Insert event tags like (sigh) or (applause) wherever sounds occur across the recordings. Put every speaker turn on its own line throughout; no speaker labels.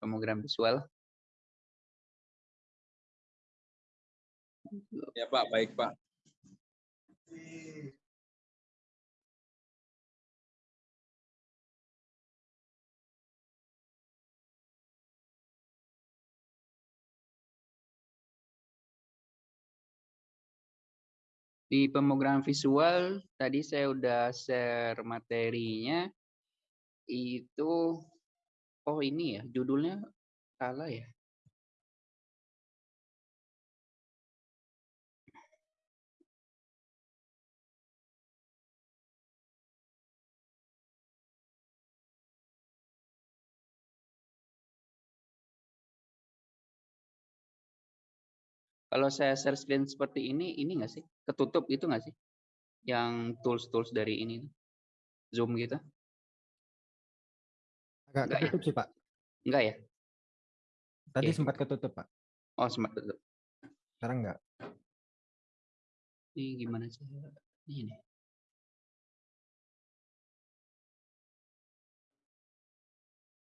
pemrogram visual.
Ya Pak, baik Pak.
Di pemrograman visual tadi saya udah share materinya itu oh ini ya judulnya salah ya. Kalau saya share screen seperti ini, ini nggak sih? Ketutup itu nggak sih? Yang tools-tools dari ini, Zoom gitu?
Agak
Enggak ya?
ketutup sih Pak.
Enggak ya?
Tadi
Oke.
sempat ketutup Pak.
Oh, sempat tutup.
Sekarang enggak.
Ini gimana sih? Ini.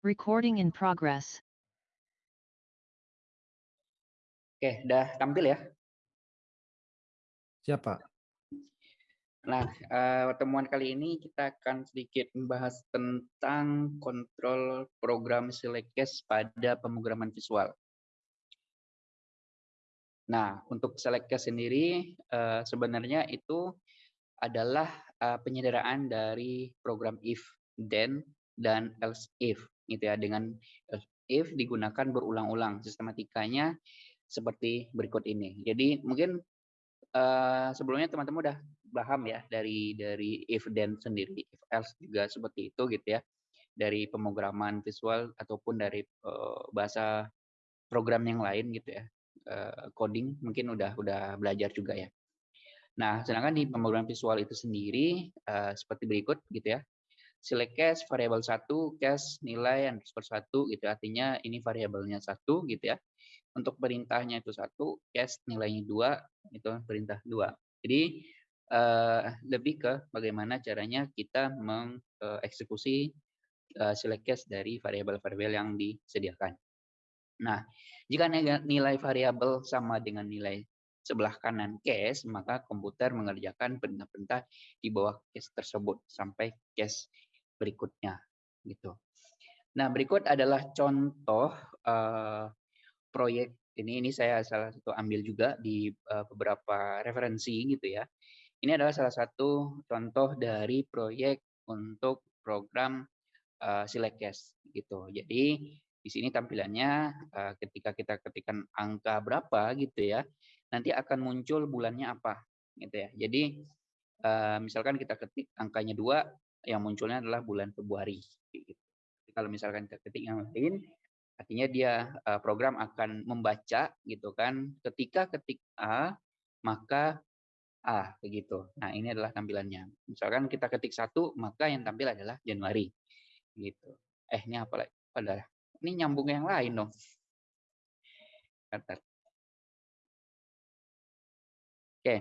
Recording in progress.
Oke, udah tampil ya?
Siapa?
Nah, eh, pertemuan kali ini kita akan sedikit membahas tentang kontrol program Selectcast pada pemrograman visual. Nah, untuk Selectcast sendiri eh, sebenarnya itu adalah eh, penyederhanaan dari program if, then, dan else if, gitu ya. Dengan if digunakan berulang-ulang, sistematikanya seperti berikut ini. Jadi mungkin eh, sebelumnya teman-teman udah paham ya dari dari if then sendiri, if else juga seperti itu gitu ya. Dari pemrograman visual ataupun dari eh, bahasa program yang lain gitu ya. Eh, coding mungkin udah udah belajar juga ya. Nah, sedangkan di pemrograman visual itu sendiri eh, seperti berikut gitu ya. Select cache variabel satu, cache nilai underscore satu gitu artinya ini variabelnya satu gitu ya. Untuk perintahnya itu satu, cache nilainya dua itu perintah dua. Jadi eh, lebih ke bagaimana caranya kita mengeksekusi eh, select cache dari variabel-variabel yang disediakan. Nah, jika nilai variabel sama dengan nilai sebelah kanan cache, maka komputer mengerjakan perintah-perintah di bawah cache tersebut sampai cache berikutnya gitu. Nah, berikut adalah contoh eh, proyek ini ini saya salah satu ambil juga di eh, beberapa referensi gitu ya. Ini adalah salah satu contoh dari proyek untuk program uh, Silecast gitu. Jadi di sini tampilannya uh, ketika kita ketikkan angka berapa gitu ya, nanti akan muncul bulannya apa gitu ya. Jadi uh, misalkan kita ketik angkanya dua, yang munculnya adalah bulan Februari. Gitu. Kalau misalkan kita ketik yang lain, artinya dia uh, program akan membaca gitu kan. Ketika ketik A, maka A begitu. Nah ini adalah tampilannya. Misalkan kita ketik satu, maka yang tampil adalah Januari gitu. Eh ini apa lagi? Pada ini nyambung yang lain dong. Bentar. Oke,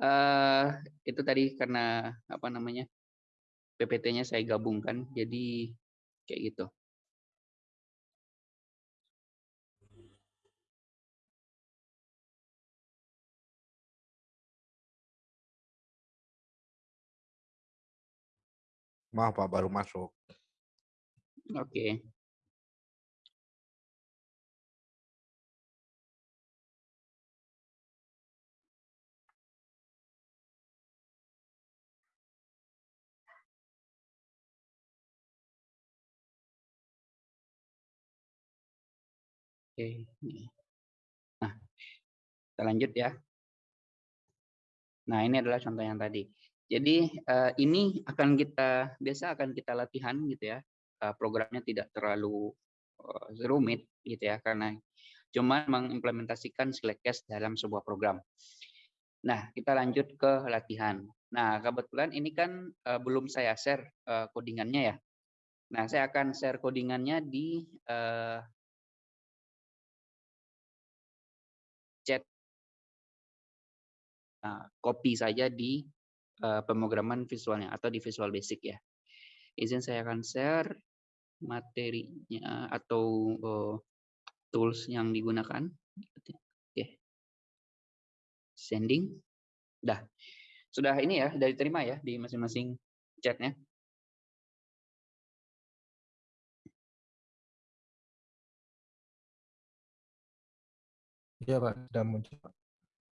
eh itu tadi karena apa namanya PPT-nya saya gabungkan, jadi kayak gitu.
Maaf Pak, baru masuk.
Oke. Oke. Nah, kita lanjut ya. Nah, ini adalah contoh yang tadi. Jadi eh, ini akan kita biasa akan kita latihan gitu ya. Eh, programnya tidak terlalu eh, rumit gitu ya karena cuma mengimplementasikan Slackcast dalam sebuah program. Nah, kita lanjut ke latihan. Nah, kebetulan ini kan eh, belum saya share eh, codingannya ya. Nah, saya akan share codingannya di eh, chat Nah, copy saja di uh, pemrograman visualnya atau di Visual Basic ya. Izin saya akan share. materinya atau uh, tools yang digunakan. Oke. Sending. Dah. Sudah ini ya, dari terima ya di masing-masing chatnya.
Iya Pak, sudah muncul.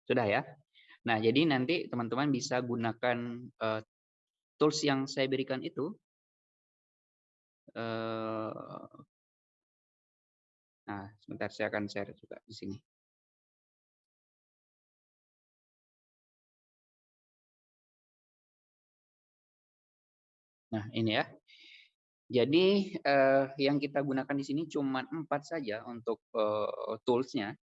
Sudah ya. Nah, jadi nanti teman-teman bisa gunakan uh, tools yang saya berikan itu. Uh, nah, sebentar saya akan share juga di sini. Nah, ini ya. Jadi uh, yang kita gunakan di sini cuma empat saja untuk uh, toolsnya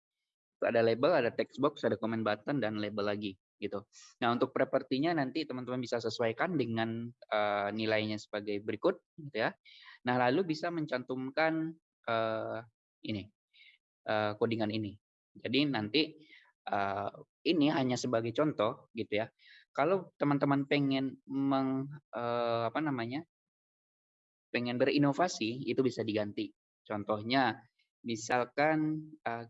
ada label, ada text box, ada comment button dan label lagi gitu. Nah untuk propertinya nanti teman-teman bisa sesuaikan dengan uh, nilainya sebagai berikut, gitu ya. Nah lalu bisa mencantumkan uh, ini uh, ini. Jadi nanti uh, ini hanya sebagai contoh gitu ya. Kalau teman-teman pengen meng uh, apa namanya pengen berinovasi itu bisa diganti. Contohnya misalkan uh,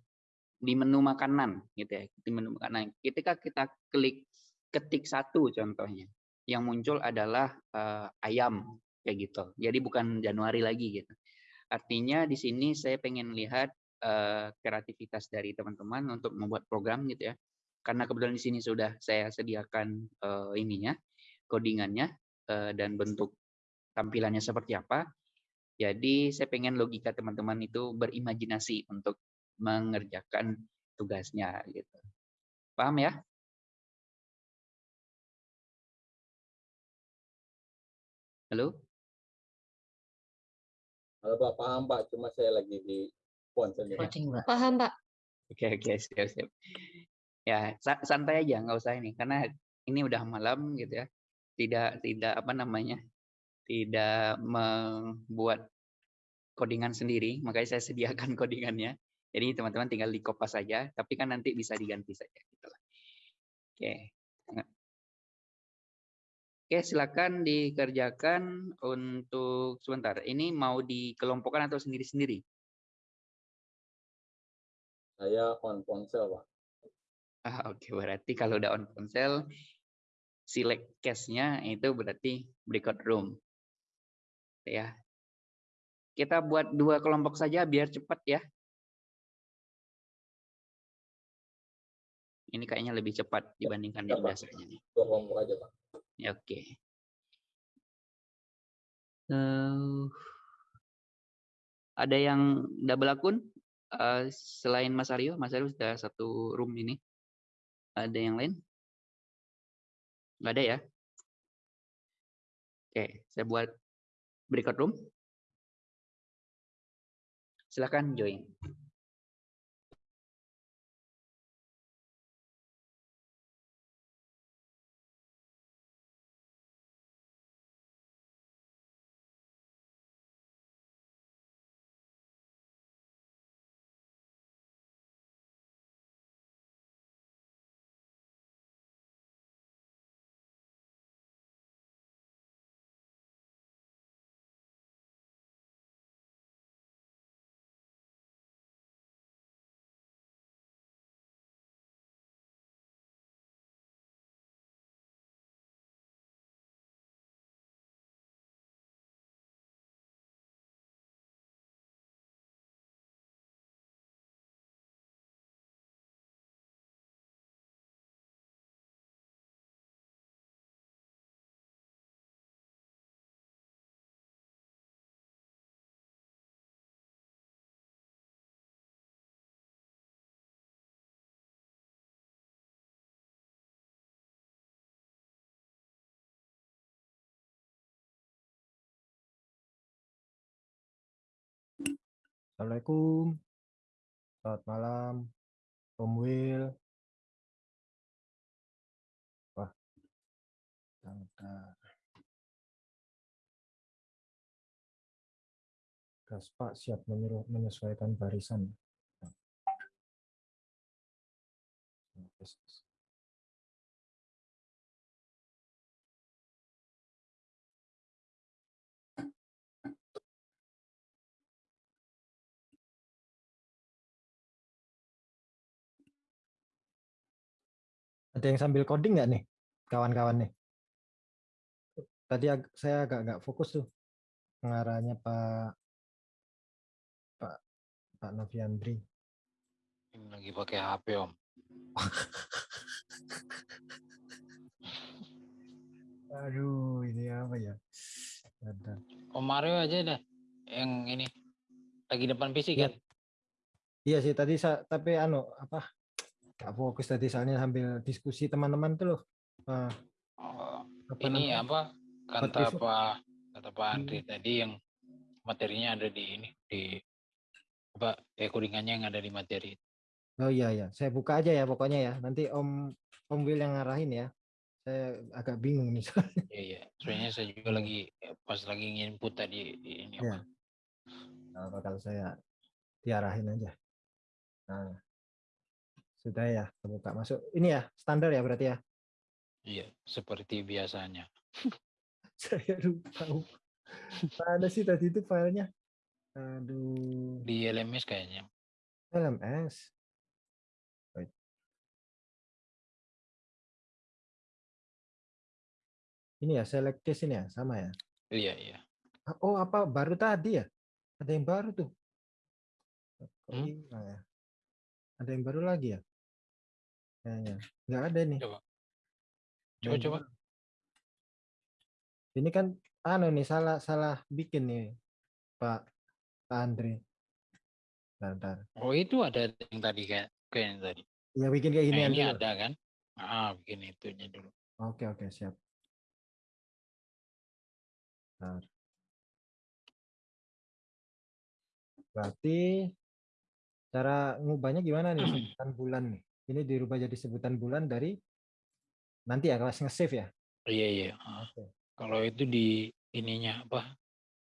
di menu makanan gitu ya di menu makanan. Ketika kita klik ketik satu contohnya yang muncul adalah uh, ayam kayak gitu. Jadi bukan Januari lagi gitu. Artinya di sini saya pengen lihat uh, kreativitas dari teman-teman untuk membuat program gitu ya. Karena kebetulan di sini sudah saya sediakan uh, ininya codingannya uh, dan bentuk tampilannya seperti apa. Jadi saya pengen logika teman-teman itu berimajinasi untuk mengerjakan tugasnya gitu. Paham ya? Halo?
Halo Pak, paham Pak, cuma saya lagi di ponsel.
Paham Pak.
Oke, oke, siap, siap. Ya, santai aja, nggak usah ini, karena ini udah malam gitu ya. Tidak, tidak apa namanya, tidak membuat codingan sendiri, makanya saya sediakan (laughs) codingannya. Jadi teman-teman tinggal di kopas saja, tapi kan nanti bisa diganti saja. Gitu Oke. Oke, silakan dikerjakan untuk sebentar. Ini mau dikelompokkan atau sendiri-sendiri?
Saya on ponsel, Pak.
Ah, oke, berarti kalau udah on ponsel, select case-nya itu berarti breakout room. Ya. Kita buat dua kelompok saja biar cepat ya. Ini kayaknya lebih cepat dibandingkan yang biasanya nih.
Dua kelompok aja, Pak.
Ya, oke. Okay. Uh, ada yang double akun uh, selain Mas Aryo? Mas Aryo sudah satu room ini. Ada yang lain? Nggak ada ya? Oke, okay, saya buat berikut room. Silakan join.
Assalamualaikum. Selamat malam. Om Will. Wah. Bentar. Gas Pak siap menyuruh menyesuaikan barisan. Ada yang sambil coding nggak nih, kawan-kawan nih? Tadi ag- saya agak nggak fokus tuh pengarahnya Pak Pak Pak Noviandri.
Ini lagi pakai HP om. (laughs)
Aduh, ini apa ya? Bentar.
Om Mario aja dah yang ini lagi depan PC
Iya.
kan?
Iya sih tadi tapi anu apa? Gak fokus tadi soalnya sambil diskusi teman-teman tuh loh. Ah,
Oh,
apa
ini
namanya?
apa kata
Patricia.
Pak kata Pak
Hmm.
Andri tadi yang materinya ada di ini di apa eh yang ada di materi.
Oh iya ya, saya buka aja ya pokoknya ya. Nanti Om Om Will yang ngarahin ya. Saya agak bingung nih. soalnya.
Iya iya. Soalnya saya juga lagi pas lagi nginput tadi di ini
Iya.
apa.
Nah, bakal saya diarahin aja. Nah, sudah ya, terbuka masuk. Ini ya, standar ya berarti ya.
Iya, seperti biasanya. (laughs)
Saya lupa. Mana sih tadi itu filenya? Aduh,
Di LMS kayaknya.
LMS. Wait. Ini ya, select case ini ya, sama ya.
Iya iya.
Oh, apa baru tadi ya? Ada yang baru tuh.
Hmm?
hilang ya? Ada yang baru lagi ya? Kayaknya. Nggak ada nih.
Coba. Coba coba.
Ini kan anu nih salah salah bikin nih Pak Pak Andre. Bentar, bentar.
Oh itu ada yang tadi kayak kayak yang tadi.
Ya bikin kayak gini
Nah, ini
dulu.
ada kan? Ah, bikin itunya dulu.
Oke oke siap. Bentar. Berarti cara ngubahnya gimana nih (clears throat) bulan nih? Ini dirubah jadi sebutan bulan dari nanti ya kelas nge-save ya.
Iya iya. Ah.
Oke.
Kalau itu di ininya apa?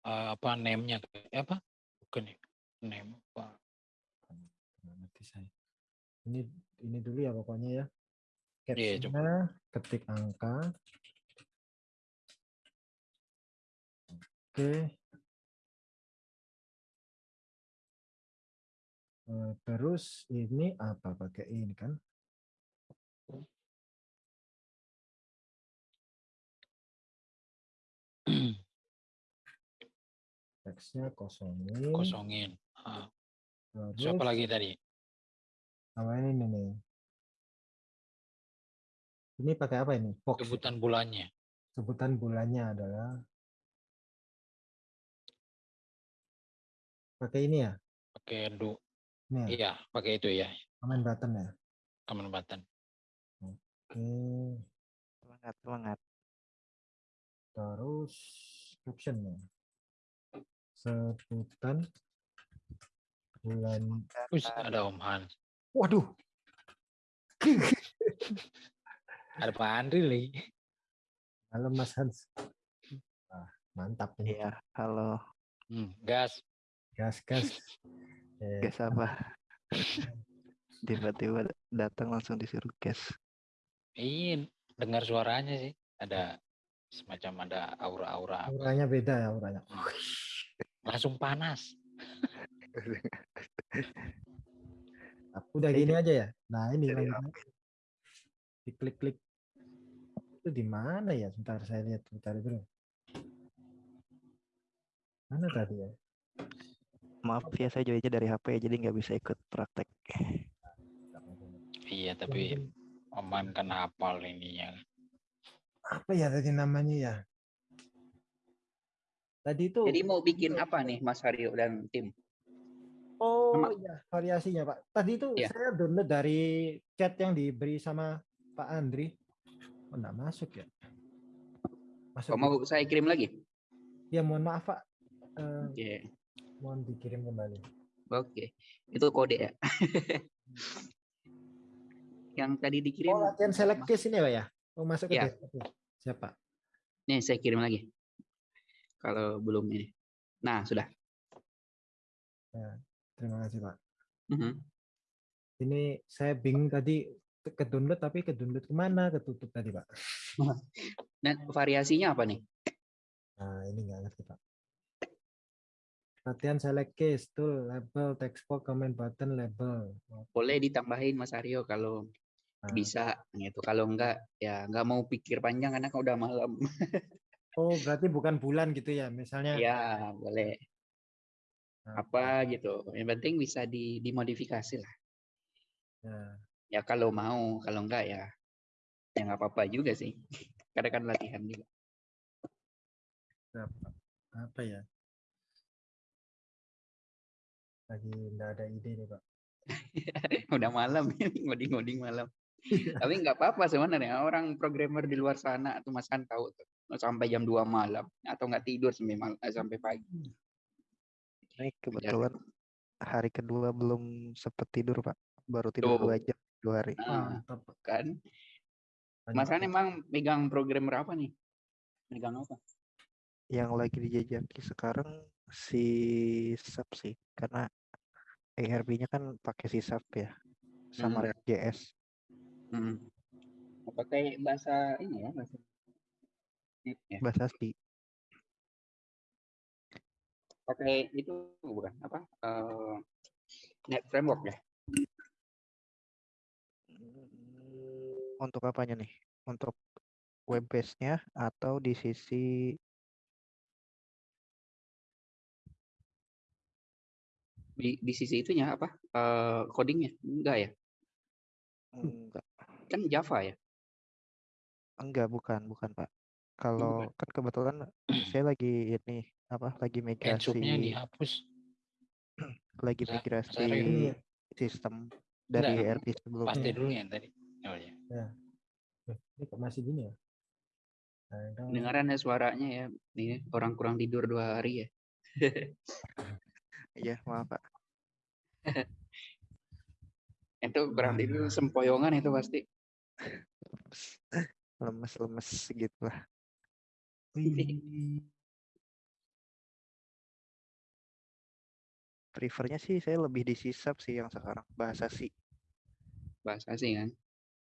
eh, apa name-nya eh, apa? Bukan ya. Name apa?
Ngerti saya. Ini ini dulu ya pokoknya ya.
Iya,
Captionnya ketik angka. Oke. Eh, Terus ini apa pakai ini kan? Teksnya kosongin.
Kosongin. Ah, Siapa
Terus
lagi tadi?
sama ini nih. Ini pakai apa ini? Box. ya?
Sebutan bulannya.
Sebutan bulannya adalah pakai ini ya.
Pakai do.
Ini ya,
Iya, pakai itu ya.
comment button ya.
Command button.
Oke.
Semangat, semangat.
Terus captionnya. Sebutan bulan.
Wih, ada Om Hans.
Waduh. (laughs)
Ada Pak Andri lagi.
Halo Mas Hans. Ah, mantap ini.
Iya, halo.
Hmm, gas.
Gas gas. Eh,
Guys apa? Tiba-tiba datang langsung disuruh gas.
Iya, dengar suaranya sih. Ada semacam ada aura-aura.
auranya beda ya auranya.
Langsung panas. (laughs)
Udah gini aja ya. Nah ini. Diklik-klik. Itu di mana ya? Sebentar saya lihat sebentar dulu. Mana tadi ya?
Maaf ya, saya joinnya dari HP, jadi nggak bisa ikut praktek.
Iya, tapi Oman kan hafal ininya.
Apa ya tadi namanya ya? Tadi itu
Jadi mau bikin apa nih Mas Haryo dan tim?
Oh
Nama-
iya, variasinya Pak. Tadi itu
Iya.
saya download dari chat yang diberi sama Pak Andri. Oh, enggak masuk ya? Masuk.
Kok mau saya kirim lagi?
Ya mohon maaf Pak. Eh,
Oke.
Mohon dikirim kembali.
Oke. Itu kode ya. (laughs) Yang tadi dikirim.
Oh latihan select case ini ya Pak ya? Oh masuk ke desktop ya? Siapa?
Nih saya kirim lagi. Kalau belum ini. Nah, sudah.
Terima kasih Pak.
Mhm.
Ini saya bingung tadi ke download tapi ke download ke mana? Ketutup tadi Pak. (laughs)
Dan variasinya apa nih?
Nah ini nggak ngerti Pak. Latihan select case, tool, label, text box, comment button, label.
Boleh ditambahin Mas Aryo kalau
Nah,
bisa gitu. Kalau enggak ya nggak mau pikir panjang karena kan udah malam. (laughs)
Oh, berarti bukan bulan gitu ya? Misalnya
ya boleh
Nah,
apa gitu. Yang penting bisa di dimodifikasi lah.
ya.
Ya kalau mau, kalau enggak ya ya nggak apa-apa juga sih. (laughs) Karena kan latihan juga.
Apa ya? Lagi nggak ada ide nih, Pak. (laughs)
udah malam ini ngoding-ngoding malam. Tapi nggak apa-apa sebenarnya orang programmer di luar sana tuh Mas kan tahu tuh sampai jam 2 malam atau nggak tidur sampai mal- eh, sampai pagi.
Ini kebetulan hari kedua belum sempet tidur Pak. Baru tidur
Tuh.
dua jam dua hari.
Nah, kan Mas kan emang megang programmer apa nih? Megang apa?
Yang lagi dijajaki sekarang si SAP sih. Karena ERP-nya kan pakai SAP ya. Sama
Hmm.
React.js.
Hmm. Pakai bahasa ini ya, bahasa ya.
Bahasa C.
Pakai itu bukan apa? eh, Net framework ya.
Untuk apanya nih? Untuk web base-nya atau di sisi
Di di sisi itunya apa? Eh, codingnya enggak ya?
enggak
Kan Java ya.
enggak bukan bukan Pak. Kalau kan kebetulan (clears throat) saya lagi ini apa lagi migrasi
dihapus. (clears throat)
lagi
Sa-
migrasi sistem dari
Enggak,
ERP sebelumnya.
Pasti dulu ya tadi. Oh ya.
Eh, Ini kok masih gini ya? Nah, itu-
Dengaran ya suaranya ya. Ini orang kurang tidur dua hari ya. (laughs)
Iya, maaf Pak. (laughs)
Itu kurang tidur sempoyongan itu pasti. (laughs)
Lemes-lemes gitu lah. Prefernya sih saya lebih di sisap sih yang sekarang bahasa C.
Bahasa sih kan.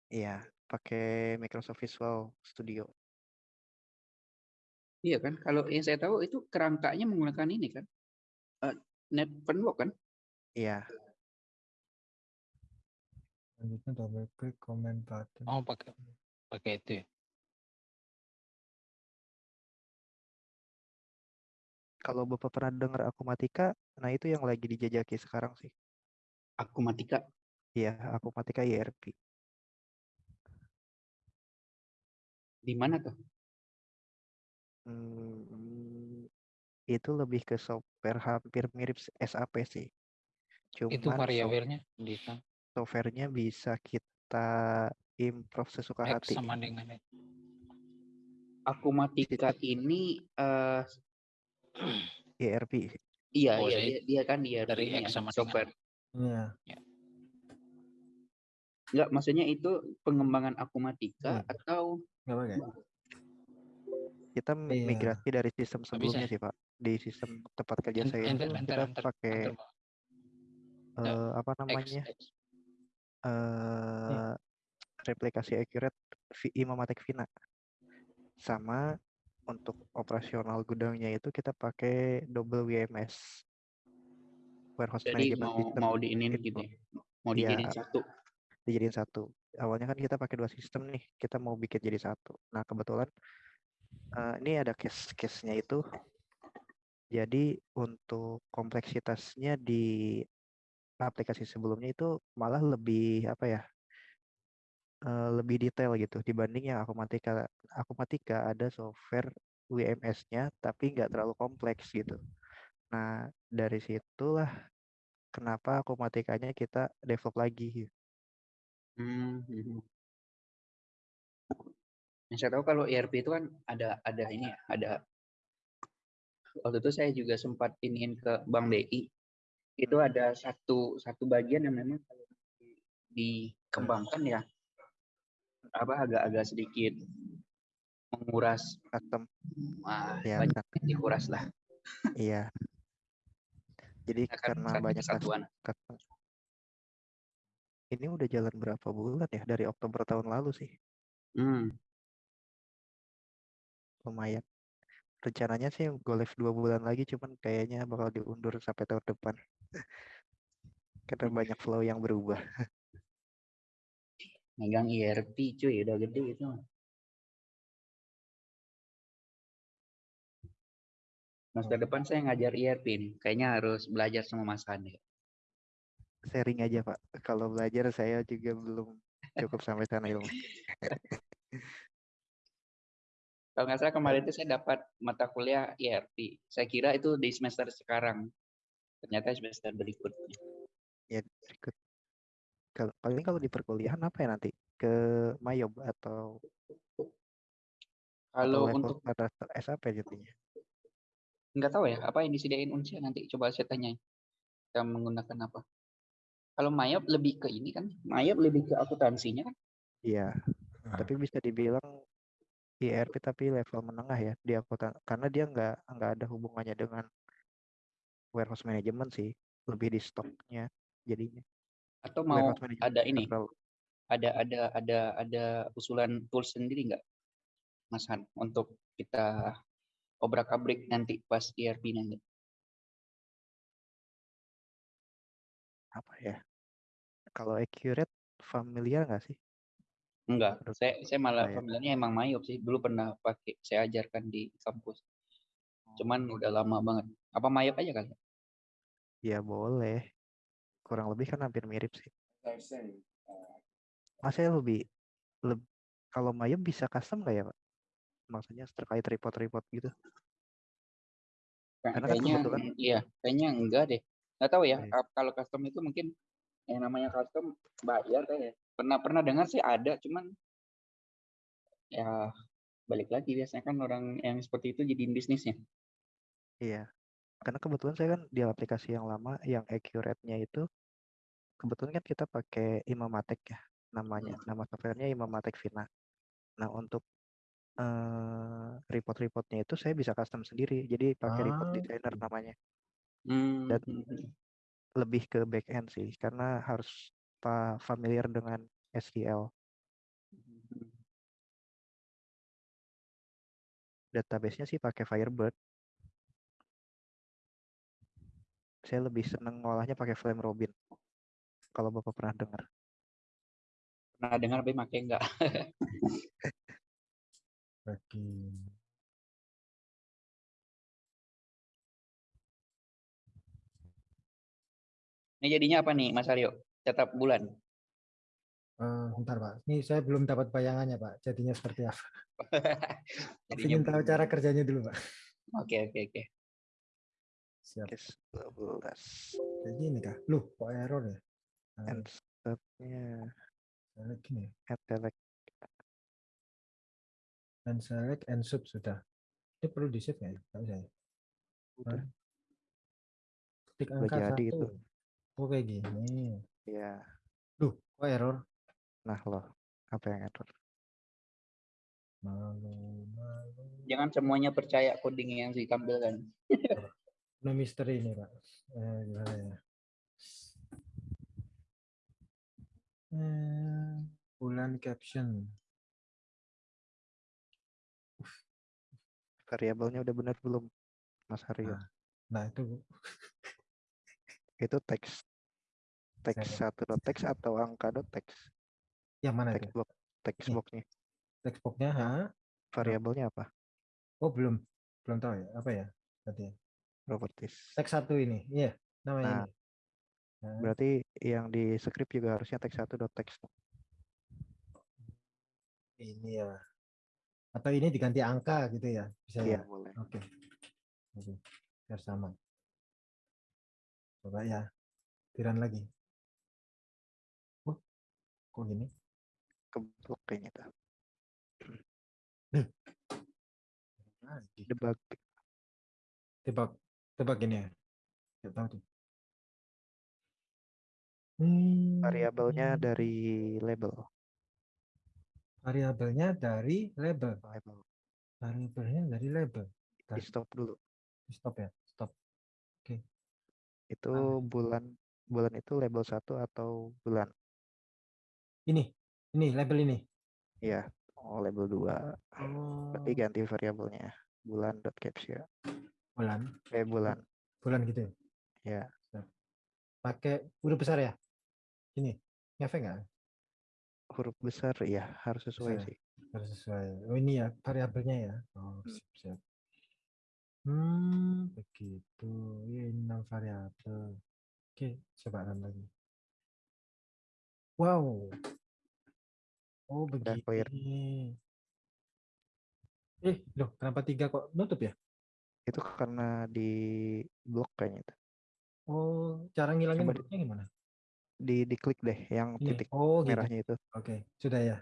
Iya, pakai Microsoft Visual Studio.
Iya kan. Kalau yang saya tahu itu kerangkanya menggunakan ini kan. Eh, Net framework kan.
Iya,
Selanjutnya double click comment button.
Oh pakai pakai itu ya.
kalau Bapak pernah dengar Akumatika, nah itu yang lagi dijajaki sekarang sih.
Akumatika.
Iya, Akumatika ERP.
Di mana tuh?
Hmm, itu lebih ke software hampir mirip SAP sih.
Itu
Cuman soft-
variabelnya di sana.
softwarenya bisa kita improve sesuka
X
hati.
sama dengan itu.
Akumatika ini eh
ERP.
iya
Oh,
iya dia, dia kan dia
dari
ya,
X sama
software.
Iya.
Enggak, maksudnya itu pengembangan akumatika
Hmm.
atau
Nggak pakai.
Kita
Iya.
migrasi dari sistem
bisa.
sebelumnya sih, Pak. Di sistem tempat kerja saya itu
enter,
kita pakai eh, apa namanya? Eh replikasi accurate Vi- Imamatic Vina. Sama untuk operasional gudangnya itu kita pakai double WMS. Warehouse
jadi
Management
mau
System
mau diinin
itu.
gitu ya. Mau
Iya.
dijadiin satu.
dijadiin satu. Awalnya kan kita pakai dua sistem nih, kita mau bikin jadi satu. Nah kebetulan eh, ini ada case-case-nya itu. Jadi untuk kompleksitasnya di aplikasi sebelumnya itu malah lebih apa ya? lebih detail gitu dibanding yang Akumatika. Akumatika ada software WMS-nya tapi nggak terlalu kompleks gitu. Nah dari situlah kenapa Akumatikanya kita develop lagi.
Hmm, mhm. Yang saya tahu kalau ERP itu kan ada ada ini ya, ada waktu itu saya juga sempat iniin ke Bank BI. Itu ada satu satu bagian yang memang kalau di- dikembangkan ya apa agak-agak sedikit menguras
Custom
wah,
ya
banyak yang dikuras lah
Iya. Jadi
akan
karena
satu
banyak
kesatuan.
Ini udah jalan berapa bulan ya? Dari Oktober tahun lalu sih.
Hmm,
Lumayan. Rencananya sih go live dua bulan lagi, cuman kayaknya bakal diundur sampai tahun depan. Karena banyak flow yang berubah.
Megang ERP cuy, udah gede itu. Semester depan saya ngajar ERP nih. Kayaknya harus belajar sama Mas Hande.
Sharing aja Pak. Kalau belajar saya juga belum cukup sampai sana ilmu. (laughs)
Kalau nggak salah kemarin itu saya dapat mata kuliah ERP. Saya kira itu di semester sekarang. Ternyata semester berikutnya.
Ya berikut. Kalau paling kalau di perkuliahan apa ya nanti? Ke Mayob atau
Kalau untuk
pada SAP jadinya?
nggak tahu ya apa yang disediain Unsia nanti coba saya tanya. Kita menggunakan apa? Kalau Mayop lebih ke ini kan? Mayop lebih ke akuntansinya kan?
Iya,
Ah,
tapi bisa dibilang IRP tapi level menengah ya di akuntan karena dia nggak nggak ada hubungannya dengan warehouse management sih, lebih di stoknya jadinya.
Atau mau ada ini?
terlalu.
Ada ada ada ada usulan tools sendiri nggak, Mas Han, untuk kita obrak-abrik nanti pas ERP nanti?
apa ya? Kalau accurate familiar nggak sih?
Enggak, saya saya malah
saya.
familiarnya emang Mayop sih. Dulu pernah pakai, saya ajarkan di kampus. Cuman udah lama banget. Apa Mayop aja kali?
Ya boleh. Kurang lebih kan hampir mirip sih. Masanya lebih, leb- kalau Mayem bisa custom nggak ya Pak? Maksudnya terkait report-report gitu. Karena kan
Kayaknya,
kebetulan-
mm, iya, kayaknya enggak deh. Nggak tahu ya. Ap- Kalau custom itu mungkin yang namanya custom bayar kayak. Pernah pernah dengar sih ada, cuman ya balik lagi biasanya kan orang yang seperti itu jadiin bisnisnya.
Iya. Karena kebetulan saya kan di aplikasi yang lama yang accurate-nya itu kebetulan kan kita pakai Imamatic ya namanya. Nama softwarenya Imamatic Vina. Nah, untuk eh, report-reportnya itu saya bisa custom sendiri. Jadi pakai report
Ah,
designer
oke.
namanya.
Hmm,
Dan
hmm, hmm.
lebih ke back end sih karena harus pa- familiar dengan SQL. Database-nya sih pakai Firebird. Saya lebih seneng ngolahnya pakai Flame Robin. Kalau Bapak pernah dengar.
Pernah dengar tapi pakai enggak?
bagi (laughs)
Ini jadinya apa nih, Mas Aryo? Tetap bulan.
eh, bentar Pak. Ini saya belum dapat bayangannya Pak. Jadinya seperti apa? (laughs) Saya
jadinya
ingin tahu cara kerjanya dulu Pak.
Oke, oke, oke.
Siap.
Case 12.
Kayak gini kah? Loh, kok error ya? Nah,
And stepnya
select gini.
add select.
Dan select and sub sudah. Ini perlu di save nggak ya? Nggak usah ya?
Udah. Udah
angka
jadi
satu.
itu.
Oh kayak gini.
Ya.
Loh, kok error?
Nah loh. Apa yang error?
Malu, malu.
Jangan semuanya percaya coding yang ditampilkan.
No misteri ini Pak. Eh, gimana ya? Eh, bulan caption.
Variabelnya udah benar belum? Mas Haryo.
Nah, Nah itu
Itu teks. Teks satu dot teks atau angka dot teks.
yang mana
Text box. Text
Nih.
boxnya.
Text box-nya, ha?
Variabelnya apa?
Oh belum, belum tahu ya. Apa ya? Berarti ya?
Properties.
Teks satu ini, iya, namanya
Nah,
ini. Nah,
Berarti yang di script juga harusnya teks satu dot teks.
ini ya. Atau ini diganti angka gitu ya? Bisa
Iya
ya?
boleh.
Oke. Oke. Biar sama. Coba ya. Tiran lagi. Kok gini?
Keblok kayaknya tuh.
Lagi.
Debug.
Tebak, tebak gini ya. Nggak tahu tuh. Hmm,
Variabelnya dari label.
variabelnya dari label.
Label.
Variabelnya dari label.
Di stop dulu.
Stop ya, stop.
Itu
Ah.
bulan bulan itu label satu atau bulan?
Ini, ini label ini.
Iya. Oh label dua.
Oh,
Berarti ganti variabelnya. Bulan dot captcha.
bulan,
Eh bulan.
bulan gitu.
Ya.
Pakai huruf besar ya? Ini, ngefek nggak?
huruf besar ya harus sesuai
Besar.
sih.
Harus sesuai. Oh ini ya variabelnya ya. Oh,
Hmm.
siap, siap. Hmm, begitu. Ya, ini enam variabel. Oke, coba lagi. Wow. Oh,
Udah clear.
begini. Eh, loh, kenapa tiga kok nutup ya?
Itu karena di blok kayaknya itu.
Oh, cara ngilangin bloknya gimana?
Di diklik deh yang
Ini.
titik
Oh, gitu.
merahnya itu.
Oke, sudah ya.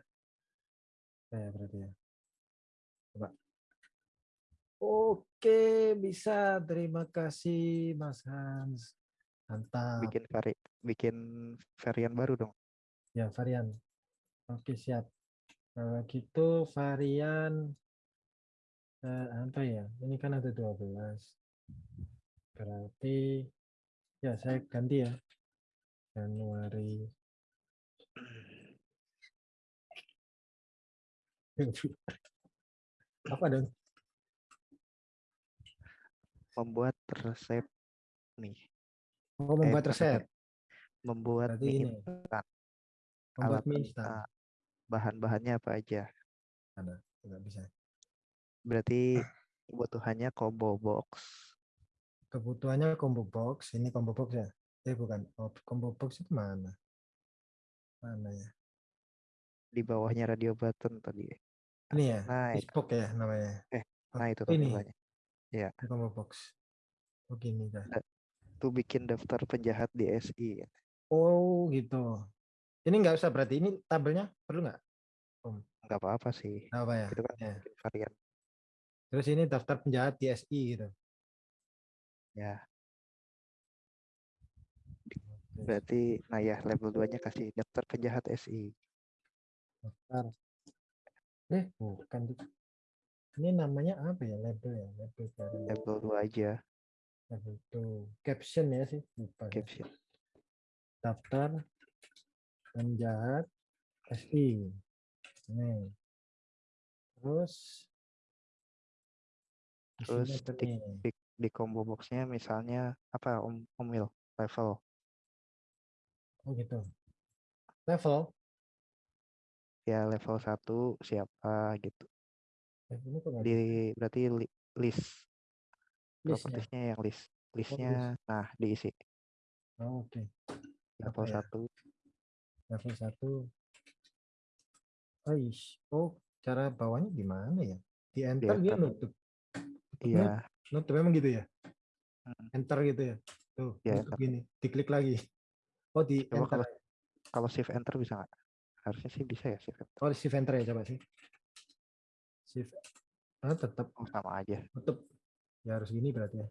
Sudah ya berarti ya. Coba. Oke, bisa. Terima kasih, Mas Hans. Mantap.
Bikin vari bikin varian baru dong.
Ya, varian. Oke, siap. Kalau gitu varian eh, apa ya? Ini kan ada 12. Berarti ya saya ganti ya. Januari. (laughs) Apa dong?
Membuat resep nih.
Oh,
Eh,
membuat
bukan
resep.
Membuat
Berarti
mie
ini.
instan.
Membuat
Alat
mie instan.
ah, bahan-bahannya apa aja.
Ada, nggak bisa.
Berarti kebutuhannya combo box.
Kebutuhannya combo box. Ini combo box ya? Eh bukan. Oh, combo box itu mana? Mana ya?
Di bawahnya radio button tadi.
Ini ya?
Nah, itu.
Bespoke ya namanya.
Eh, Nah, itu
ini
tampilannya. Ya,
ini combo box. Oh gini dah.
tuh bikin daftar penjahat di SI.
Oh gitu. Ini nggak usah berarti. Ini tabelnya perlu nggak?
Nggak apa-apa sih.
Nggak apa ya?
Itu kan
Ya.
varian.
Terus ini daftar penjahat di SI gitu.
Ya, berarti nah ya level 2-nya kasih daftar penjahat SI.
daftar. Eh bukan. Ini namanya apa ya? Label ya? Label baru.
Level 2 aja,
Label tuh. Caption ya sih. Lupa. saya.
caption.
daftar penjahat SI. Nih. Terus
Terus di, di, di combo box-nya misalnya apa Om Omil level
Oh gitu. Level.
ya level 1 siapa gitu.
Ini
Di berarti li- list
Listnya.
propertiesnya yang list. Listnya nah diisi
Oh, Oke.
level
ya?
1
Level satu. Oh, ish. oh, cara bawahnya gimana ya? Di enter dia nutup.
iya
Nutup memang gitu ya?
Hmm.
Enter gitu ya? Tuh,
Ya,
nutup gini. Diklik lagi. Oh, di
Coba
enter.
kalau kalau shift enter bisa nggak? Harusnya sih bisa ya shift enter.
Oh, di shift enter ya coba sih. Shift. Ah, tetap
Oh, sama aja.
tutup ya harus gini berarti ya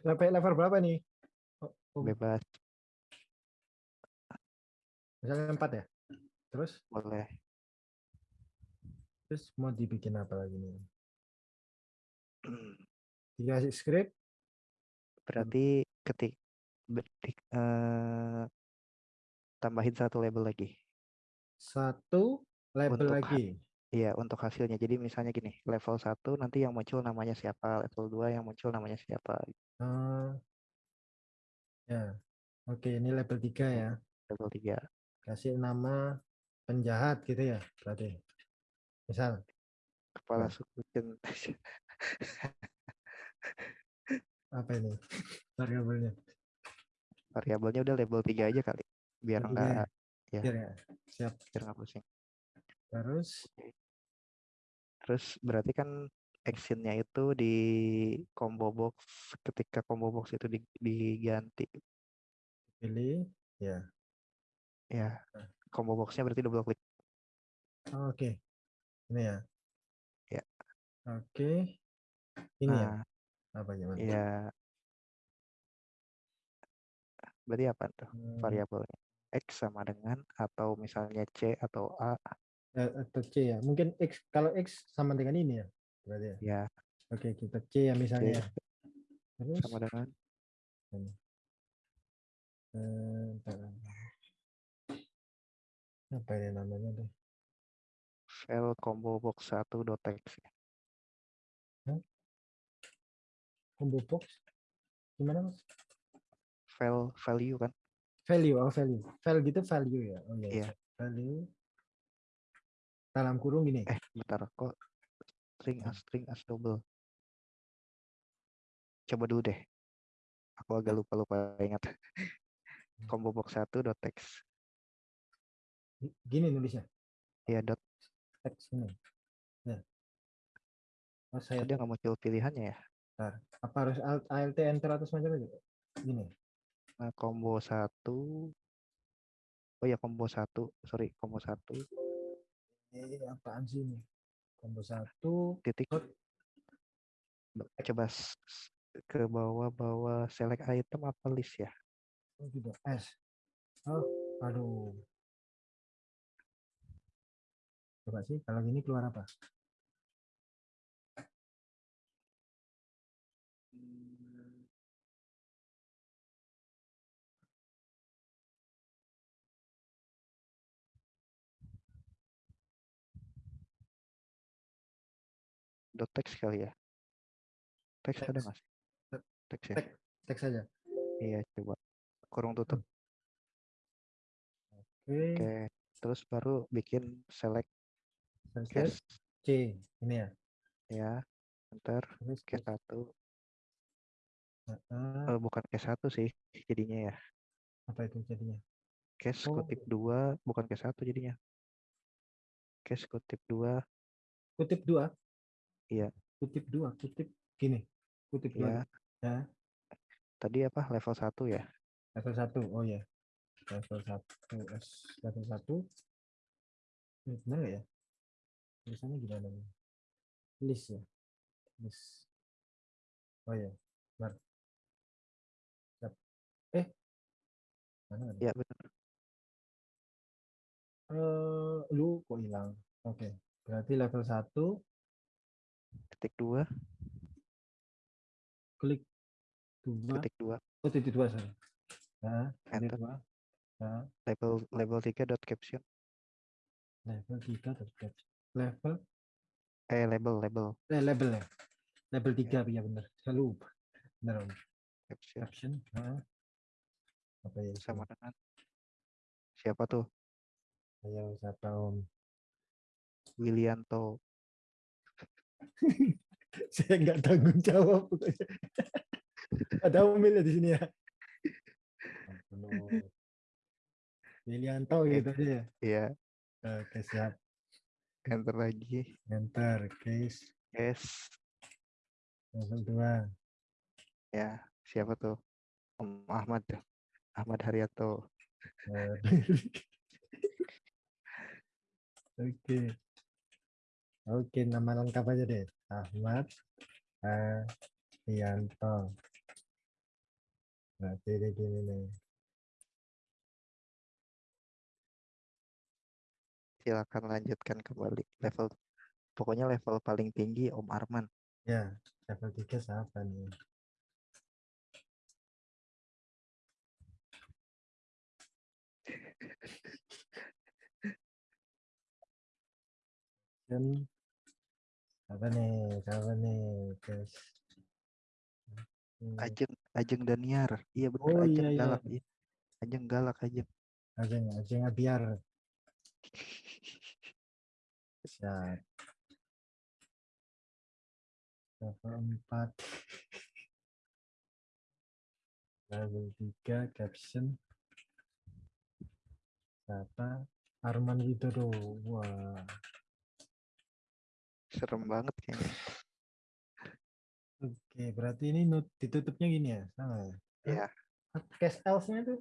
sampai level berapa nih oh, oh,
Bebas
misalnya empat ya terus
boleh.
terus mau dibikin apa lagi nih dikasih script
Berarti ketik betik eh tambahin satu label lagi.
satu label
Untuk
lagi
Iya, untuk hasilnya. Jadi misalnya gini, level 1 nanti yang muncul namanya siapa, level 2 yang muncul namanya siapa,
Ah, ya oke ini level tiga ya
level 3.
Kasih nama penjahat gitu ya berarti. Misal.
Kepala
Nah.
suku (laughs)
apa ini? Variabelnya?
Variabelnya udah level 3 aja kali. Biar
tiga ya?
enggak ya,
Biar ya siap.
Biar nggak pusing.
terus?
Terus berarti kan actionnya itu di combo box ketika combo box itu di- diganti.
Pilih ya
ya combo boxnya berarti double klik
oke ini ya?
Ya.
oke ini ya?
Nah
apa gimana
ya berarti apa tuh
Hmm,
variabelnya? X sama dengan atau misalnya c atau a?
Eh, atau C ya? Mungkin X kalau X sama dengan ini ya berarti ya?
Ya
oke kita C ya
c
misalnya ya. terus?
Sama dengan?
Eh. Apa ini namanya tuh?
File combo box 1 txt
combo box? Gimana mas?
File value kan?
Value oh value. File gitu value ya? Oh iya
Iya.
value. Dalam kurung gini.
Eh, bentar. Kok string as string as double. Coba dulu deh. Aku agak lupa-lupa ingat. Combo box 1 dot text.
Gi- Gini nulisnya.
Ya dot
Text ini. Ya. Oh, saya
dia nggak muncul pilihannya ya.
apa harus alt alt enter atau semacam itu? Gini.
Nah, combo 1 Oh ya combo 1, sorry, combo 1
Eh, apaan sih ini? Combo satu.
titik. Ba- coba ke bawah-bawah select item apa list ya?
Oh, gitu. S. Oh, aduh. Coba sih, kalau gini keluar apa?
Dot text kali ya? Text ada
Text.
sih?
Tek-
Text ya?
Teks saja.
Iya, coba. Kurung tutup.
Oke.
Oke. Terus baru bikin select Case
C. Ini ya.
ya. Enter
Terus
case 1.
Heeh,
Eh, bukan case 1 sih jadinya ya.
apa itu jadinya?
Case
Oh.
kutip 2 bukan case 1 jadinya. Case kutip 2
Kutip dua.
Iya.
Kutip dua. Kutip gini. Kutip
ya.
dua. Ya.
Tadi apa level 1 ya?
Level satu. Oh ya. Level satu. S level satu. Ini benar ya? Tulisannya gimana? nih? List ya. List. Oh ya. Benar. Siap. Eh. Mana ada?
Ya benar.
Eh, lu kok hilang? Oke. Berarti level satu
Titik 2,
klik dua.
titik 2,
Oh, titik dua sorry. Nah,
Enter.
dua. Nah,
level level 3 dot caption.
level tiga terdekat. Level
Eh label label
eh, label ya. Level tiga ya benar. Saya lupa. Benar
caption
Caption. Nah. Apa ya?
sama dengan siapa tuh?
Ayo siapa Om?
Willianto. (laughs)
Saya nggak tanggung jawab. Ada Omil ya di sini ya. Willianto gitu aja ya.
Iya,
Oke, siap.
Enter lagi.
Enter case
Yes.
level 2.
Ya, siapa tuh? Om Ahmad. tuh. Ahmad Haryanto. (laughs)
Oke. Oke, nama lengkap aja deh. Ahmad Arianto. Berarti dia gini nih.
Silakan lanjutkan kembali level pokoknya level paling tinggi Om Arman.
Ya, level 3 siapa nih? Dan apa nih? Siapa nih? Guys. Hmm,
Ajeng Ajeng Daniar. Iya benar
Oh,
Ajeng
iya, iya.
galak. Iya. Ajeng galak Ajeng.
Ajeng, Ajeng Abiar. Siap. Level 4. Level 3 caption. Siapa? Arman Widodo. Wah.
Serem banget kayaknya.
Oke, berarti ini ditutupnya gini ya? Sama ya?
Iya.
Case else-nya tuh?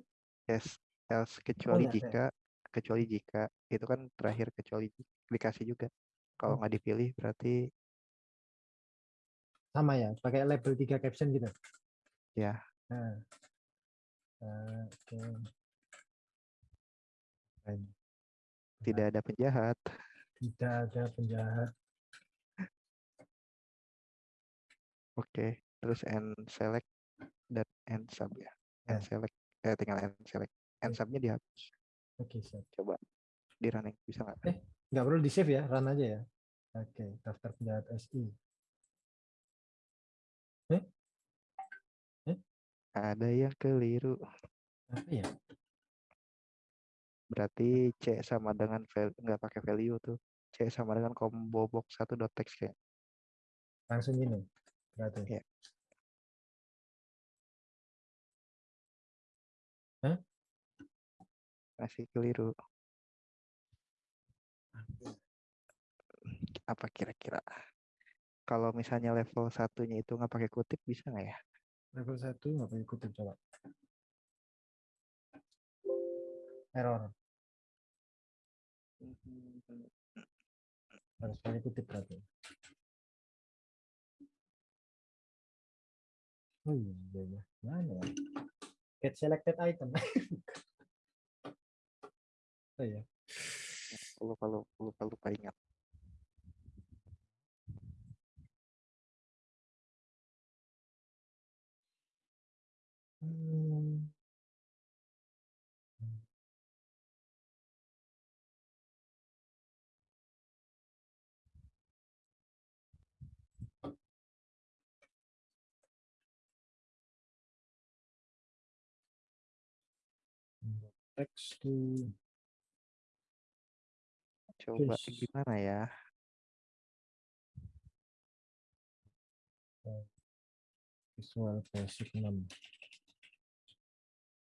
Yes, else kecuali
iya, iya.
jika kecuali jika itu kan terakhir kecuali dikasih juga. Kalau nggak dipilih berarti
sama ya? Pakai label 3 caption gitu?
Ya.
Nah. Oke. Keren.
tidak ada penjahat.
Tidak ada penjahat.
Oke, terus end select dan end sub ya. End select eh tinggal end select.
Ya.
subnya dihapus.
Oke, siap.
Coba di running bisa nggak?
Eh. Nggak perlu di save ya, run aja ya. Oke, daftar penjahat SI.
Ada yang keliru.
Apa ya?
Berarti C sama dengan nggak pakai value tuh. C sama dengan combo box satu dot text kayak.
Langsung gini. Berarti.
Iya. Masih keliru. Apa kira-kira? Kalau misalnya level satunya itu nggak pakai kutip bisa nggak ya?
Level 1 nggak pakai kutip coba. Error. Harus pakai kutip berarti. Oh iya, iya, iya. Mana ya? Get selected item. (laughs) oh iya.
Lupa lupa lupa lupa ingat.
Hmm. Text to
Coba
Yes.
gimana ya?
visual basic 6.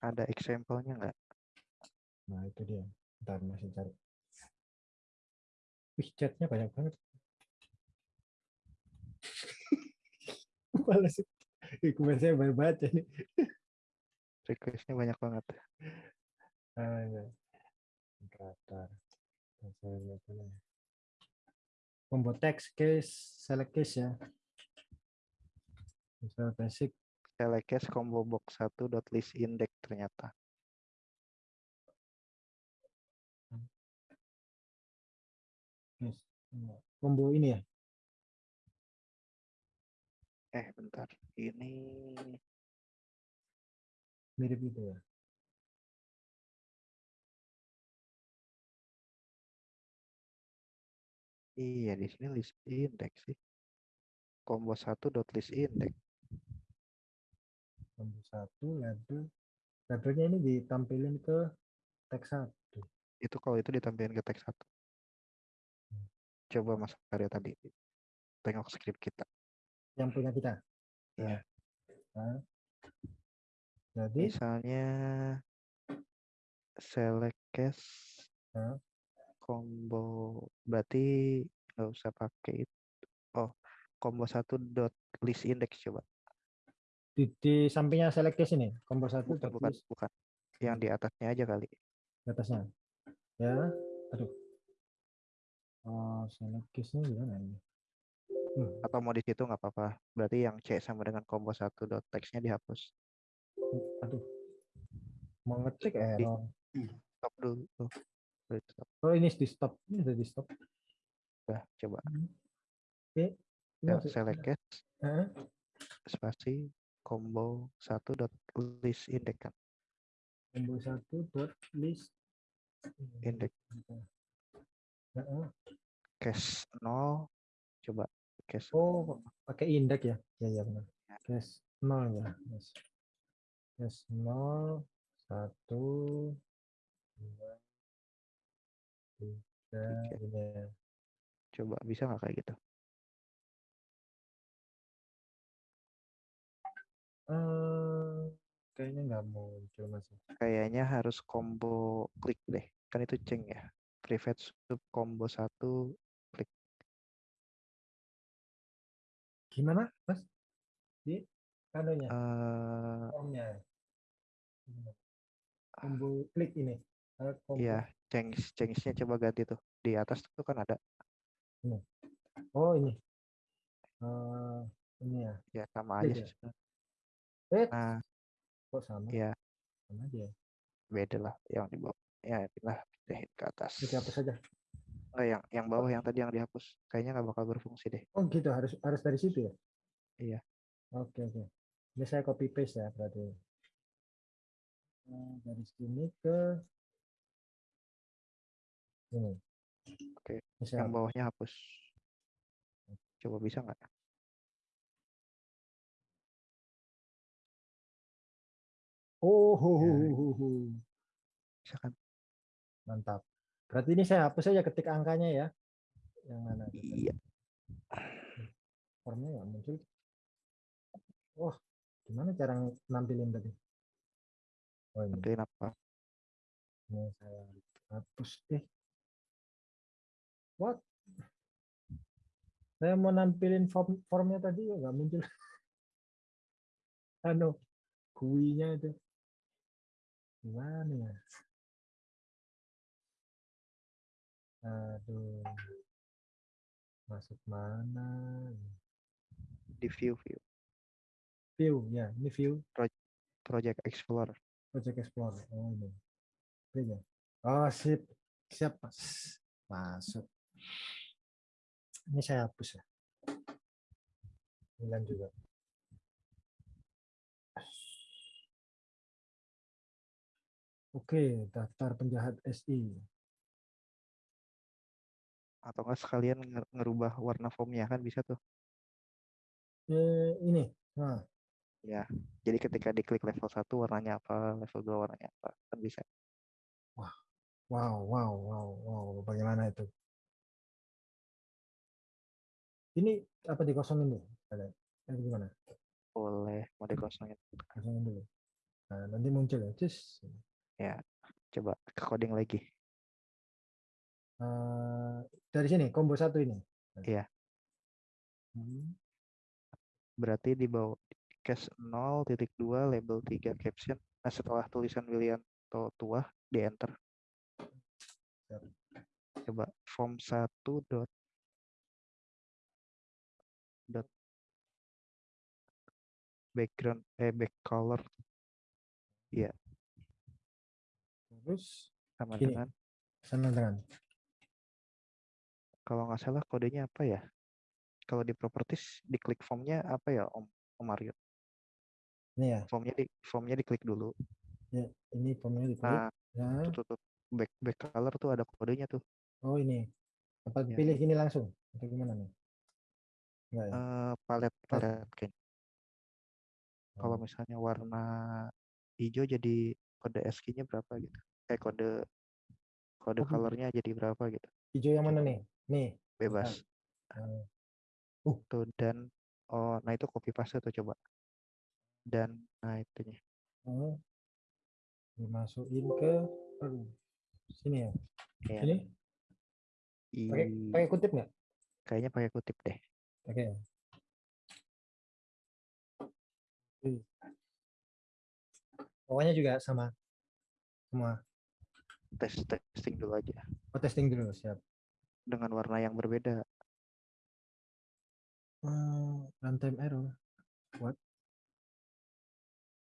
Ada example-nya nggak?
Nah, itu dia. Ntar masih cari. Wih, chatnya banyak banget. Males. Kemarin saya baru baca nih.
Request-nya banyak banget.
Ah, ya. Saya lihat dulu ya. Combo text case, select case ya. Visual basic.
Select case combo box satu dot list index ternyata.
Combo ini ya.
Eh, bentar. Ini
Mirip itu ya.
Iya di sini list index sih. Combo satu dot list index.
Combo satu label. Labelnya ini ditampilin ke teks satu.
Itu kalau itu ditampilkan ke teks satu. Coba Mas Arya tadi tengok script kita.
Yang punya kita.
Iya.
Nah. Jadi
Misalnya select case
Hah?
Combo berarti nggak usah pakai itu. Oh, combo satu dot list index coba.
di, di sampingnya select case ini, combo satu
Bukan, bukan, bukan. Yang di atasnya aja kali.
di atasnya. Ya, aduh. Oh, select case-nya gimana ini? Hmm,
Atau mau di situ nggak apa-apa. Berarti yang C sama dengan combo satu dot text-nya dihapus.
aduh. Mau ngetik error.
Stop dulu. Tuh.
Oh, ini di stop. Ini udah di stop.
Udah, coba.
Oke.
Ya,
maksud-
select case
Hah?
spasi combo satu dot list index kan.
combo satu dot list
Index.
Heeh.
Case 0 coba case
Oh, pakai indeks ya? Ya, ya benar.
Ya.
Case 0 ya. Yes. Case 0, 1, 2, 3,
Tiga.
ini ya.
coba bisa nggak kayak gitu?
Eh, kayaknya nggak muncul masih.
Kayaknya harus combo klik deh. Kan itu ceng ya. Private sub combo satu klik.
Gimana, Mas? Di kadonya,
eh
formnya. Gimana? Combo klik ini.
Iya, cengs cengsnya coba ganti tuh. Di atas tuh kan ada.
Oh, ini. Eh, ini ya.
Ya sama aja
ya?
sih.
Eh,
Nah,
kok sama?
ya
Sama aja.
beda lah yang di bawah. Ya, inilah pindahin ke atas.
Apa saja?
Enggak yang yang bawah yang tadi yang dihapus. Kayaknya nggak bakal berfungsi deh.
Oh gitu harus harus dari situ ya?
Iya.
Oke oke. Ini saya copy paste ya berarti. Nah, dari sini ke ini.
Oke,
Ini saya
Yang bawahnya hapus. Coba bisa nggak?
Oh, ho, ho,
Ya.
ho, ho, ho.
Bisa kan?
Mantap. Berarti ini saya hapus saja ketik angkanya ya. Yang mana?
Iya.
Formnya nggak muncul. Wah, gimana cara nampilin tadi? Oh ini,
Mungkin apa?
ini saya hapus deh. What? Saya mau nampilin form formnya tadi ya nggak muncul. (laughs) Anu, GUI-nya itu. Gimana ya? Aduh. Masuk mana?
Di view view
View, ya. Ini view
Project Explorer.
Project Explorer. Oh ini. Ini ya. Oh sip. Siap mas. Masuk. Ini saya hapus ya. Milan juga. Oke, daftar penjahat SI.
Atau enggak sekalian nge- ngerubah warna formnya kan bisa tuh.
Eh, ini. Nah,
Ya. Jadi ketika diklik level 1 warnanya apa, level 2 warnanya apa, kan bisa.
wow, wow, wow, wow. Bagaimana itu? Ini apa dikosongin dulu? Ada. Eh, gimana?
Boleh mau dikosongin.
Kosongin dulu. Nah, nanti muncul ya. Cus.
Coba ke coding lagi.
Eh, dari sini combo satu ini.
Iya.
Hmm,
Berarti di bawah case 0 titik 2 label 3 caption. Nah setelah tulisan Willianto tua di enter. Coba form 1 dot dot background eh back color
Terus
sama
Gini.
dengan
sama dengan
kalau nggak salah kodenya apa ya? Kalau di properties diklik formnya apa ya Om Om Mario?
ini ya.
Formnya di formnya diklik dulu.
ya ini formnya diklik.
Nah
Ya.
tuh, tuh, tuh, back back color tuh ada kodenya tuh.
Oh ini. Apa
Ya.
pilih ini langsung? Atau gimana nih? Enggak ya?
Eh palet palet kayaknya. Kalau
Oh,
misalnya warna hijau jadi kode ASCII-nya berapa gitu. Eh kode kode
gitu.
colornya jadi berapa gitu.
hijau yang mana nih? Nih.
Bebas.
Eh,
Tuh dan oh nah itu copy paste tuh coba. Dan nah itunya.
eh, dimasukin ke aduh, sini ya.
Iya.
Sini pakai pakai kutip nggak?
kayaknya pakai kutip deh.
Pakai. Wih. Pokoknya juga sama. Semua.
Tes testing dulu aja
Oh, testing dulu, siap.
dengan warna yang berbeda.
Oh, runtime error. What?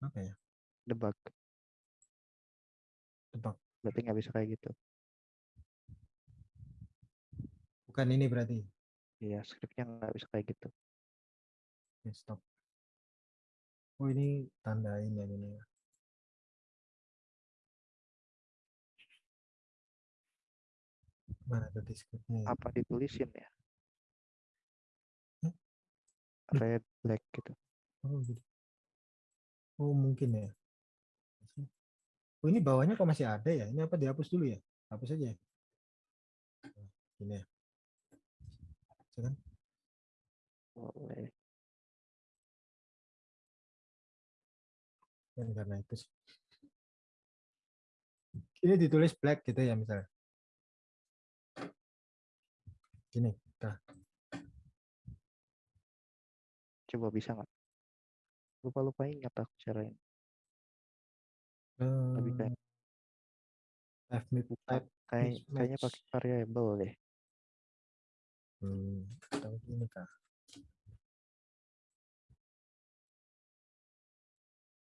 Apa ya?
Debug.
Tebak.
Berarti nggak bisa kayak gitu.
Bukan ini berarti.
Iya, scriptnya nggak bisa kayak gitu.
Oke, stop. Oh, ini tandain yang ini. ya. Mana tadi scriptnya? ya?
Apa ditulisin ya?
Hmm?
Red, black gitu.
Oh, gitu. Oh, mungkin ya. Oh, ini bawahnya kok masih ada ya? Ini apa dihapus dulu ya? Hapus aja. ya? Oh, Ini ya. Bisa kan?
Boleh.
Kan karena itu sih. Ini ditulis black gitu ya misalnya. Gini. Nah,
Coba bisa nggak? Lupa-lupa ingat aku caranya. Lebih
eh,
kayak
F type
kayak kayaknya pakai variable deh.
Hmm, atau gini kah?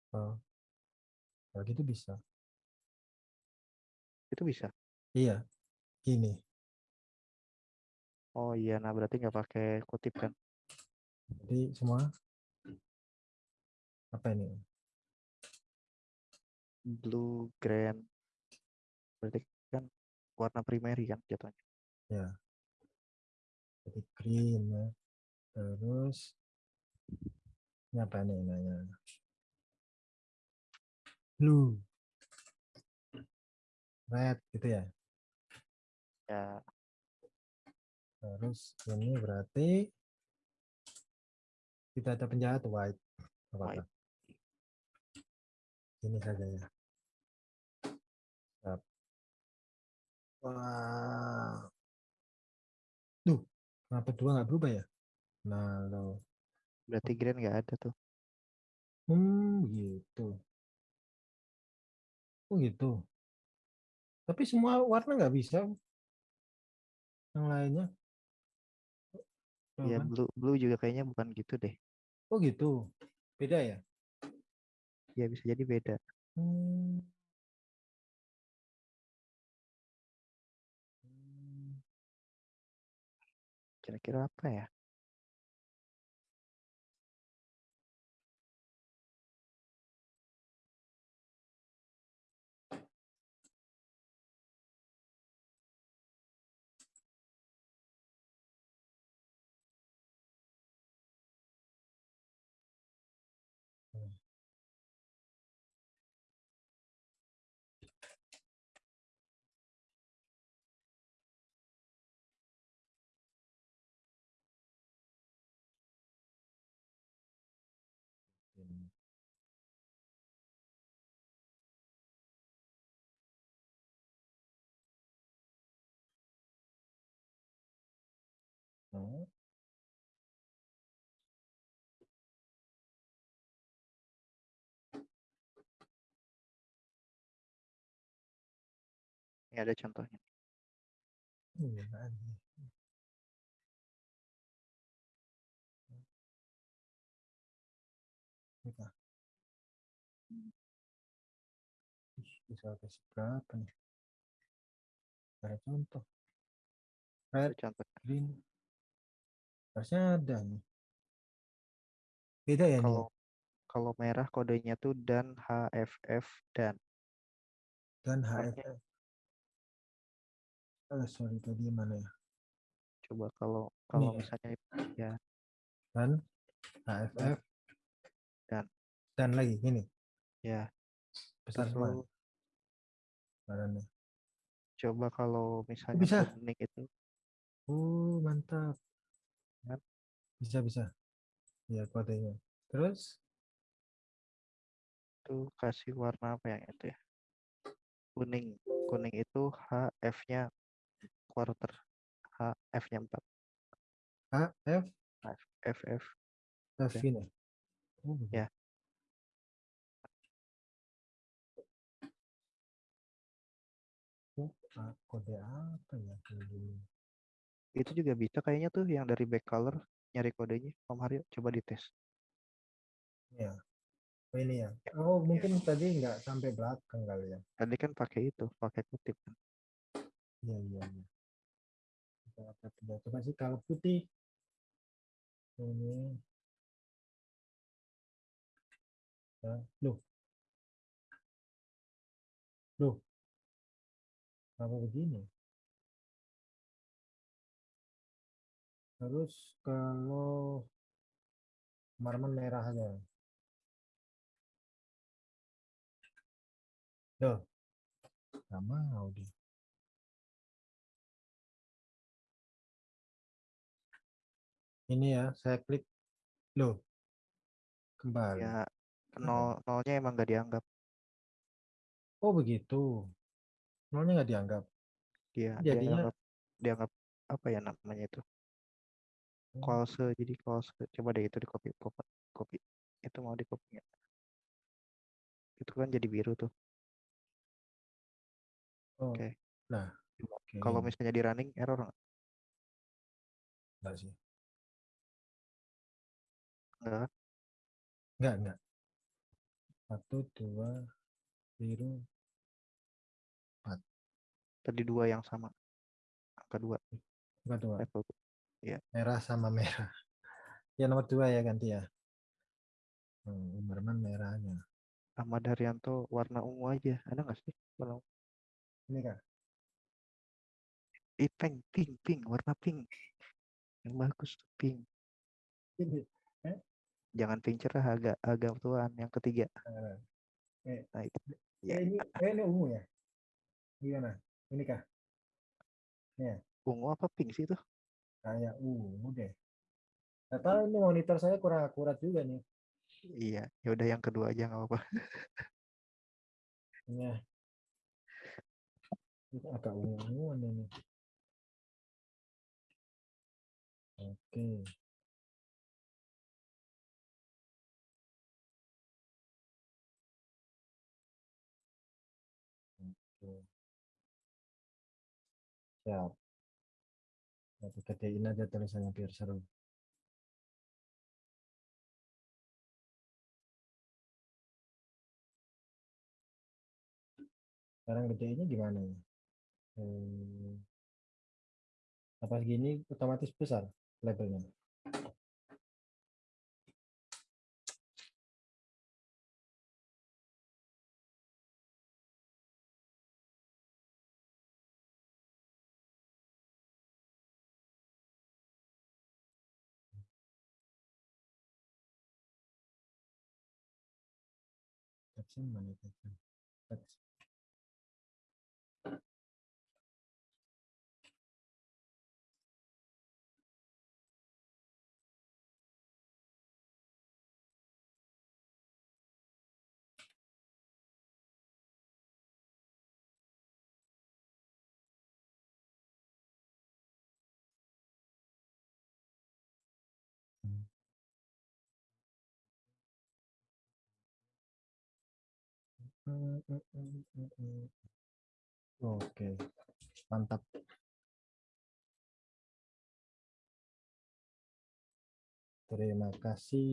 Oh, kalau gitu bisa.
Itu bisa.
Iya, gini.
Oh iya, nah berarti nggak pakai kutip kan?
Jadi semua apa ini?
Blue, green. Berarti kan warna primary kan jatuhnya.
Ya. Jadi green ya. Terus ini apa nih namanya? Blue. Red gitu ya.
Ya,
Terus ini berarti kita ada penjahat white. Apakah?
White.
Ini saja ya. Wah. Duh, kenapa dua nggak berubah ya? Nah, lo.
berarti grand nggak ada tuh.
Hmm, gitu. Oh gitu. Tapi semua warna nggak bisa. Yang lainnya.
Ya
kan?
blue blue juga kayaknya bukan gitu deh.
Oh gitu. Beda ya?
Ya bisa jadi beda.
Hmm,
Kira-kira apa ya?
Ini
ada contohnya.
iya, Bisa kasih berapa nih? Ada contoh.
Ada
Red,
contohnya.
green. Harusnya ada nih. Beda ya nih.
Kalau kalau merah kodenya tuh dan HFF dan
Dan HFF. Oh, sorry tadi mana ya?
coba kalau kalau
ya?
misalnya ya
Dan HFF.
Dan.
Dan lagi ini.
ya
Besar semua badannya.
coba kalau misalnya
bisa?
kuning itu
Oh, mantap.
Kan?
Bisa, bisa. Ya, kodenya. Terus?
tuh kasih warna apa yang itu ya kuning kuning itu HF-nya quarter HF-nya 4
HF,
FF
F
Oke.
ini. Oh.
Ya.
Oh, kode apa ya?
itu juga bisa kayaknya tuh yang dari back color nyari kodenya Om Haryo coba dites
Ya. Oh, ini ya. Oh, mungkin tadi nggak sampai belakang kali ya.
tadi kan pakai itu pakai kutip kan
Iya, iya, iya. Coba sih kalau putih. Ini. Loh. Loh. Kenapa begini? Terus kalau marmen merah aja. Loh. Mau dia. Ini ya, saya klik. Loh. Kembali.
ya nol nolnya emang gak dianggap
Oh begitu. Nolnya nggak dianggap.
dia
Jadinya-
dianggap dianggap apa ya namanya itu close jadi close coba deh itu di copy copy copy itu mau di copy nggak? itu kan jadi biru tuh
Oh,
Oke.
Nah,
Coba.
oke,
kalau misalnya di running error nggak?
Nggak sih.
Nggak kan?
Enggak, enggak. Satu, dua, biru.
tadi dua yang sama angka dua
Enggak dua.
level tuh.
Merah sama merah. Ya nomor dua ya ganti ya. Hmm, Umarman merahnya.
Ahmad Haryanto warna ungu aja ada nggak sih warna ungu?
Ini kah?
Ih, pink pink pink warna pink yang bagus pink
Ini.
Jangan pink cerah agak agak tuan yang ketiga
Eh, eh,
nah itu
eh, ini, eh, ini ungu ya? Gimana? Ini kah?
Ungu apa pink sih itu?
Kayak ungu deh. Nggak tahu ini monitor saya kurang akurat juga nih.
Iya, ya udah yang kedua aja nggak apa-apa.
Ya. Ini agak ungu-unguan ini. Oke. Siap. Nanti gedein aja tulisannya biar seru. Sekarang gedeinnya gimana ya? Hmm. Apa gini otomatis besar labelnya? Teksnya mana teksnya? Oke, mantap. Terima kasih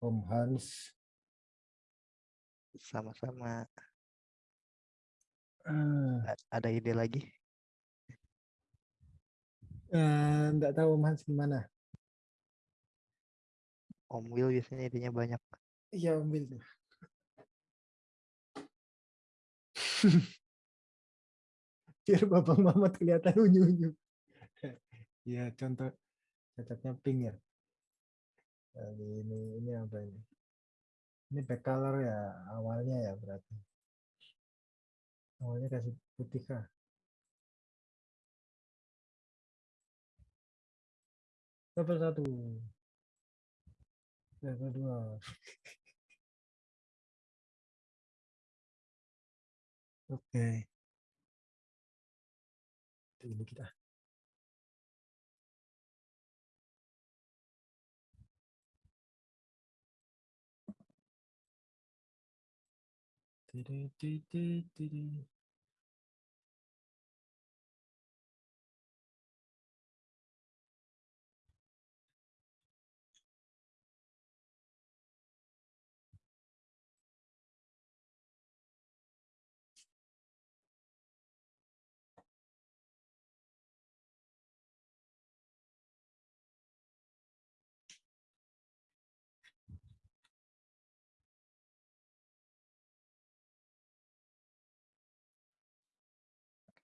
Om Hans.
Sama-sama. A- Ada ide lagi?
Nggak tahu Om Hans gimana?
Om Will biasanya idenya banyak.
Iya Om Bil (laughs) Biar bapak mama kelihatan unyu-unyu. Iya contoh cocoknya pink ya. Jadi ini ini apa ini? Ini back color ya awalnya ya berarti. Awalnya kasih putih kah? Level satu. Level dua. Oke. Ini kita. Tiri, tiri, tiri,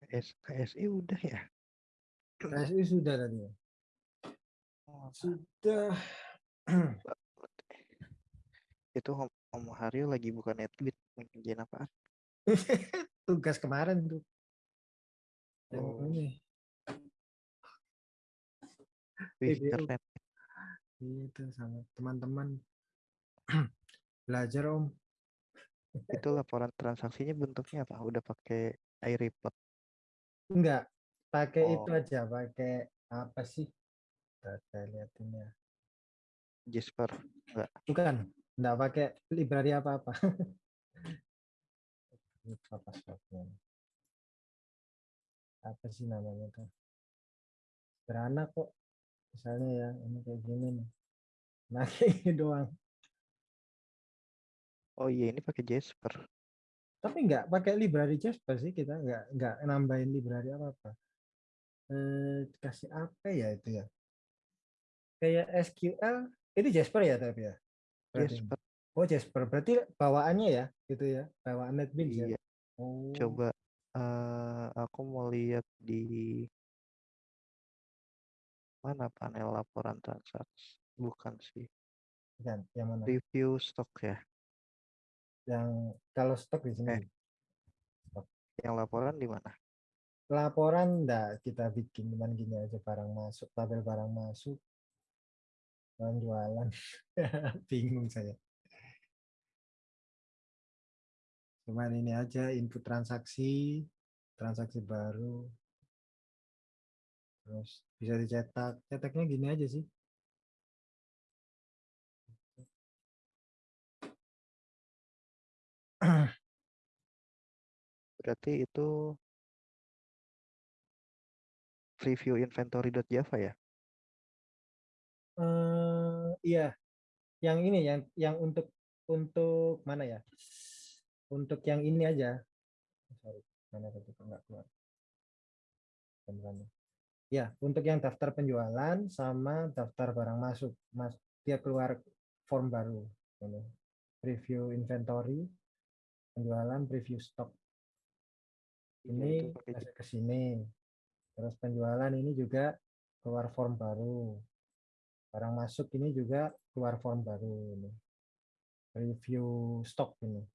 KS, KSI udah ya?
KSI sudah tadi?
Oh,
Sudah.
Itu Om, Haryo lagi buka netbit. Ngerjain apaan? (laughs)
Tugas kemarin tuh. Yang
Oh.
ini.
Wih, keren.
Itu sama teman-teman. (clears throat) Belajar Om.
Itu laporan transaksinya bentuknya apa? Udah pakai iReport.
Enggak. Pakai itu
Oh.
aja. Pakai apa sih? Saya liatin ya.
Jasper. Enggak.
Bukan. Enggak pakai library apa-apa. (laughs) Passwordnya. Apa sih namanya tuh? Sederhana kok. Misalnya ya, ini kayak gini nih. Nah, (laughs) kayak doang.
Oh iya, ini pakai Jasper.
Tapi enggak pakai library Jasper sih kita enggak enggak nambahin library apa-apa. Eh, kasih apa ya itu ya? Kayak SQL, itu Jasper ya tapi ya?
Jasper.
Oh Jasper, berarti bawaannya ya, gitu ya, bawaan NetBeans ya.
Iya.
Oh,
Coba eh aku mau lihat di mana panel laporan transaksi. Bukan sih.
bukan, yang mana?
Review stok ya.
Yang kalau stok di sini.
Eh. Yang laporan di mana?
laporan enggak kita bikin cuman gini aja barang masuk, tabel barang masuk. Barang jualan. (laughs) Bingung saya. Cuman ini aja input transaksi, transaksi baru. Terus bisa dicetak. Cetaknya gini aja sih. (clears throat)
Berarti itu preview inventory.java ya?
Eh, iya. Yang ini yang yang untuk untuk mana ya? Untuk yang ini aja. Sorry, mana tadi kok nggak keluar. Beneran. Ya, untuk yang daftar penjualan sama daftar barang masuk. Mas, dia keluar form baru. Ini. Preview inventory, penjualan, preview stok.
Iya,
Ini masuk ke sini. Terus penjualan ini juga keluar form baru. Barang masuk ini juga keluar form baru ini. Review stok ini.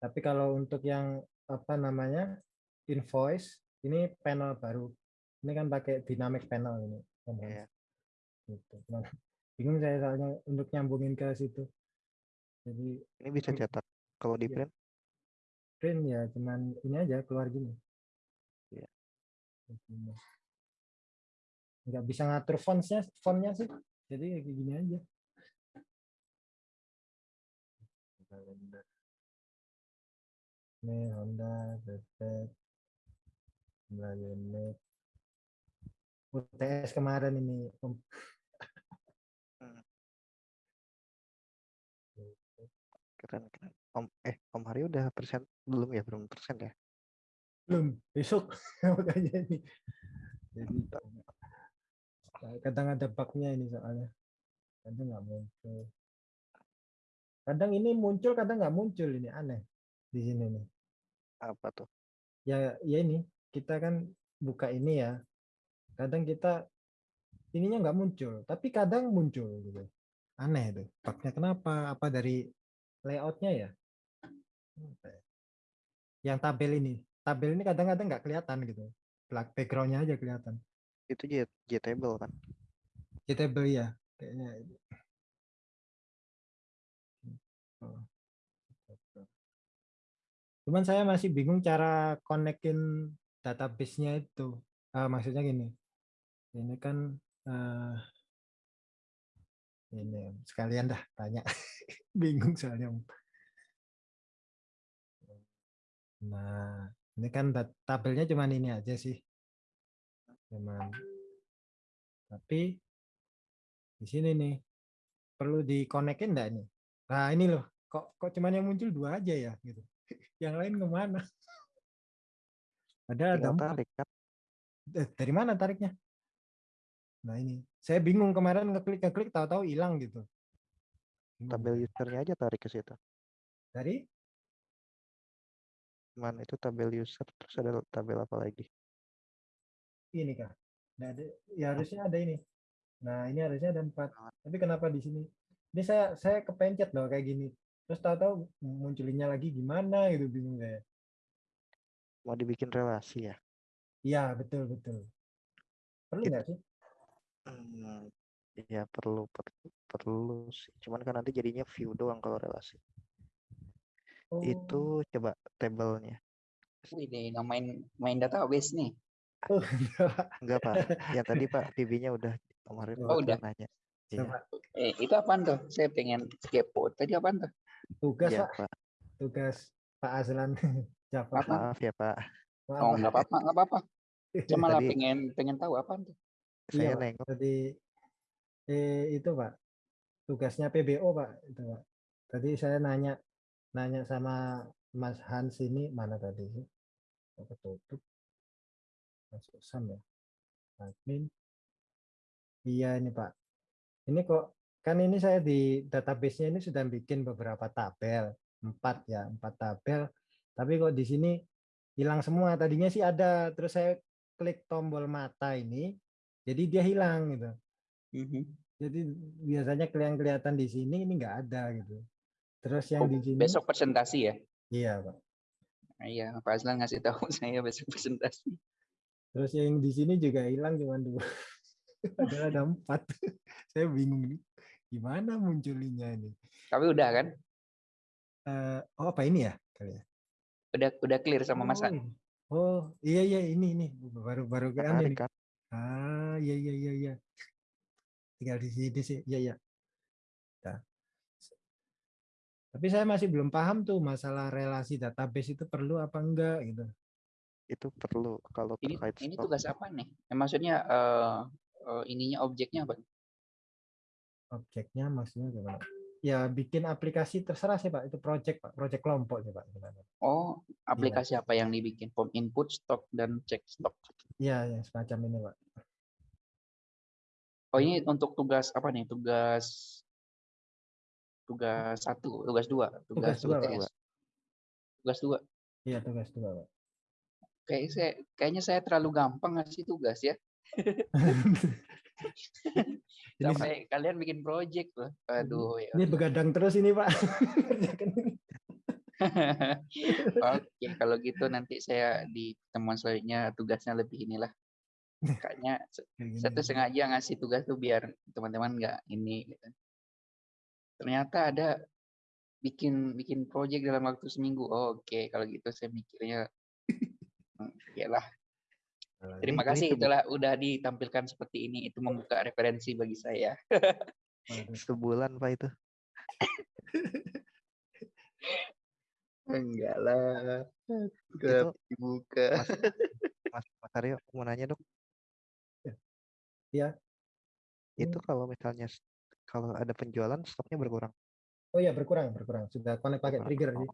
Tapi kalau untuk yang apa namanya invoice ini panel baru. Ini kan pakai dynamic panel ini.
Iya.
Gitu. Cuman (laughs) bingung saya soalnya untuk nyambungin ke situ. Jadi
Ini bisa cetak. Kalau di
Iya.
print
print ya cuman ini aja keluar gini.
Iya.
Nggak bisa ngatur fontsnya, fontnya sih. Jadi ya kayak gini aja. Ini Honda, Bebek, jumlah unit. UTS kemarin ini. Om.
Keren keren. Om eh Om Hari udah persen belum ya belum persen ya?
Belum, besok. (laughs) Makanya ini. Jadi kadang ada bugnya ini soalnya. Kadang nggak muncul. Kadang ini muncul, kadang nggak muncul ini aneh di sini nih.
Apa tuh?
Ya, ya ini kita kan buka ini ya. Kadang kita ininya nggak muncul, tapi kadang muncul gitu. Aneh itu. Bugnya kenapa? Apa dari layoutnya ya? Ya? Yang tabel ini, tabel ini kadang-kadang nggak kelihatan gitu. Black backgroundnya aja kelihatan.
Itu J, JTable kan?
Jetable ya, kayaknya. Oh. Cuman saya masih bingung cara konekin database-nya itu. Ah, maksudnya gini, ini kan eh, ini sekalian dah tanya, (laughs) bingung soalnya. Nah, ini kan tabelnya cuman ini aja sih, cuman. Tapi di sini nih perlu dikonekin enggak nih? Nah ini loh, kok kok cuman yang muncul dua aja ya gitu. (laughs) Yang lain ke mana? Ada ada
tarik?
Eh, dari mana tariknya? Nah ini, saya bingung kemarin ngeklik ngeklik tahu-tahu hilang gitu.
Tabel usernya aja tarik ke situ.
Dari
Mana itu tabel user terus ada tabel apa lagi?
ini kah? Nggak ada, ya harusnya ada ini. Nah ini harusnya ada empat. Tapi kenapa di sini? Ini saya saya kepencet loh kayak gini. Terus tahu-tahu munculinnya lagi gimana gitu bingung saya.
Mau dibikin relasi ya?
Iya betul betul. Perlu nggak sih?
Hmm, Iya perlu perlu perlu sih. Cuman kan nanti jadinya view doang kalau relasi.
Oh,
Itu coba tabelnya.
Wih, ini main main database nih.
oh, (laughs) enggak.
Pak. Yang tadi Pak PB-nya udah kemarin
Oh,
udah.
nanya.
Coba.
Eh, itu apaan tuh? Saya pengen kepo. Tadi apaan tuh?
tugas
Iya
pak,
Pak.
tugas Pak Aslan Java. (laughs)
Apa?
Maaf ya Pak.
Maaf,
Oh, nggak apa-apa, nggak apa-apa. (laughs) Cuma lah pengen pengen tahu apaan tuh.
Iya,
Saya
Pak.
nengok
Tadi eh, itu Pak, tugasnya PBO Pak, itu Pak. Tadi saya nanya nanya sama Mas Hans ini mana tadi sih? Ketutup. Masuk Sam ya. Admin. Iya ini Pak. Ini kok kan ini saya di database-nya ini sudah bikin beberapa tabel, empat ya, empat tabel. Tapi kok di sini hilang semua. Tadinya sih ada, terus saya klik tombol mata ini, jadi dia hilang gitu.
Mhm.
Jadi biasanya kelihatan kelihatan di sini ini nggak ada gitu. Terus yang
Oh,
di sini
besok presentasi ya.
iya pak.
Iya, Pak Aslan ngasih tahu (laughs) saya besok presentasi.
Terus yang di sini juga hilang cuma dua. (laughs) Padahal ada empat. (laughs) Saya bingung nih. Gimana munculinya ini?
Tapi udah kan?
Eh, oh apa ini ya? Kali ya?
Udah udah clear sama
Oh,
An.
ini. Oh iya iya ini ini baru baru
kan?
Ah iya iya iya iya. Tinggal di sini sih. Iya iya. Nah. Tapi saya masih belum paham tuh masalah relasi database itu perlu apa enggak gitu.
Itu perlu kalau
Ini
terkait
ini tugas apa nih? Eh, maksudnya eh eh, ininya objeknya apa?
Objeknya maksudnya gimana? Ya bikin aplikasi terserah sih Pak. Itu project Pak. Project kelompok sih Pak. sebenarnya.
Oh, aplikasi apa yang dibikin? Form input, stok dan cek stok.
Iya yang semacam ini Pak.
Oh, ini untuk tugas apa nih? Tugas tugas satu, tugas dua, tugas,
Tugas dua, Pak.
Tugas dua.
Iya tugas dua Pak.
Kayak saya, kayaknya saya terlalu gampang ngasih tugas ya. (laughs) (laughs)
ini,
Sampai kalian bikin project loh. Aduh ya.
ini begadang terus ini Pak. Ini. (laughs)
Oke, kalau gitu nanti saya di pertemuan selanjutnya tugasnya lebih inilah. Kayaknya saya (laughs) tuh sengaja ngasih tugas tuh biar teman-teman nggak ini. Gitu. Ternyata ada bikin bikin project dalam waktu seminggu. Oh, Oke, kalau gitu saya mikirnya, "Hmm, ya lah.
Kalau
Terima
ini
kasih
sebu-
itulah udah ditampilkan seperti ini. Itu membuka referensi bagi saya.
Sebulan Pak itu.
Enggak lah.
Itu
dibuka.
Mas, Mas Aryo mau nanya dok.
Iya.
Itu kalau misalnya kalau ada penjualan stoknya berkurang.
Oh iya berkurang berkurang. Sudah connect pakai trigger
Oh.
sih.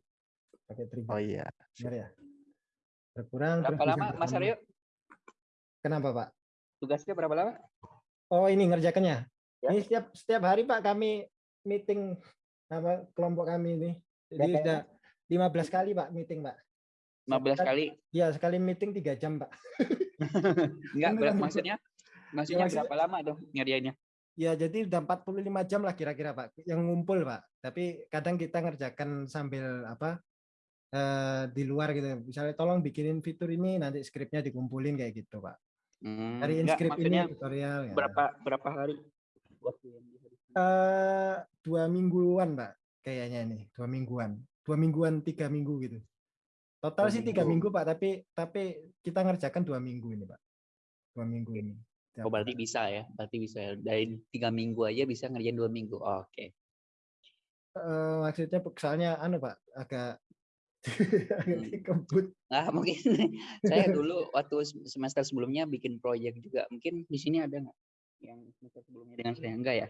Pakai trigger.
Oh iya.
Benar ya. Berkurang
Berapa lama Mas
bertambah.
Aryo?
Kenapa Pak?
Tugasnya berapa lama?
Oh ini ngerjakannya.
Ya.
Ini setiap setiap hari Pak kami meeting apa kelompok kami ini. Jadi
Berapa
sudah 15 kali Pak meeting Pak.
15
Sekali-
kali.
Ya sekali meeting tiga jam Pak. (laughs)
Enggak,
Beneran,
ber-
Bu.
maksudnya maksudnya
maksudnya-
berapa lama tuh ngerjainnya?
Ya jadi udah 45 jam lah kira-kira Pak yang ngumpul Pak. Tapi kadang kita ngerjakan sambil apa eh, di luar gitu. Misalnya tolong bikinin fitur ini nanti skripnya dikumpulin kayak gitu Pak.
Hmm,
Cariin
enggak,
skrip
maksudnya
ini tutorial. ya.
berapa berapa hari?
Eh, dua mingguan Pak kayaknya ini dua mingguan dua mingguan tiga minggu gitu total
Dua
sih tiga
minggu.
minggu Pak tapi tapi kita ngerjakan dua minggu ini Pak dua minggu ini
Oh, berarti bisa ya, berarti bisa ya. Dari tiga minggu aja bisa ngerjain dua minggu. Oh, Oke.
Eh, maksudnya soalnya anu Pak agak (laughs)
Hmm.
dikebut
Nah, mungkin (laughs) saya dulu waktu sem- semester sebelumnya bikin proyek juga. Mungkin di sini ada nggak yang semester sebelumnya dengan saya enggak ya?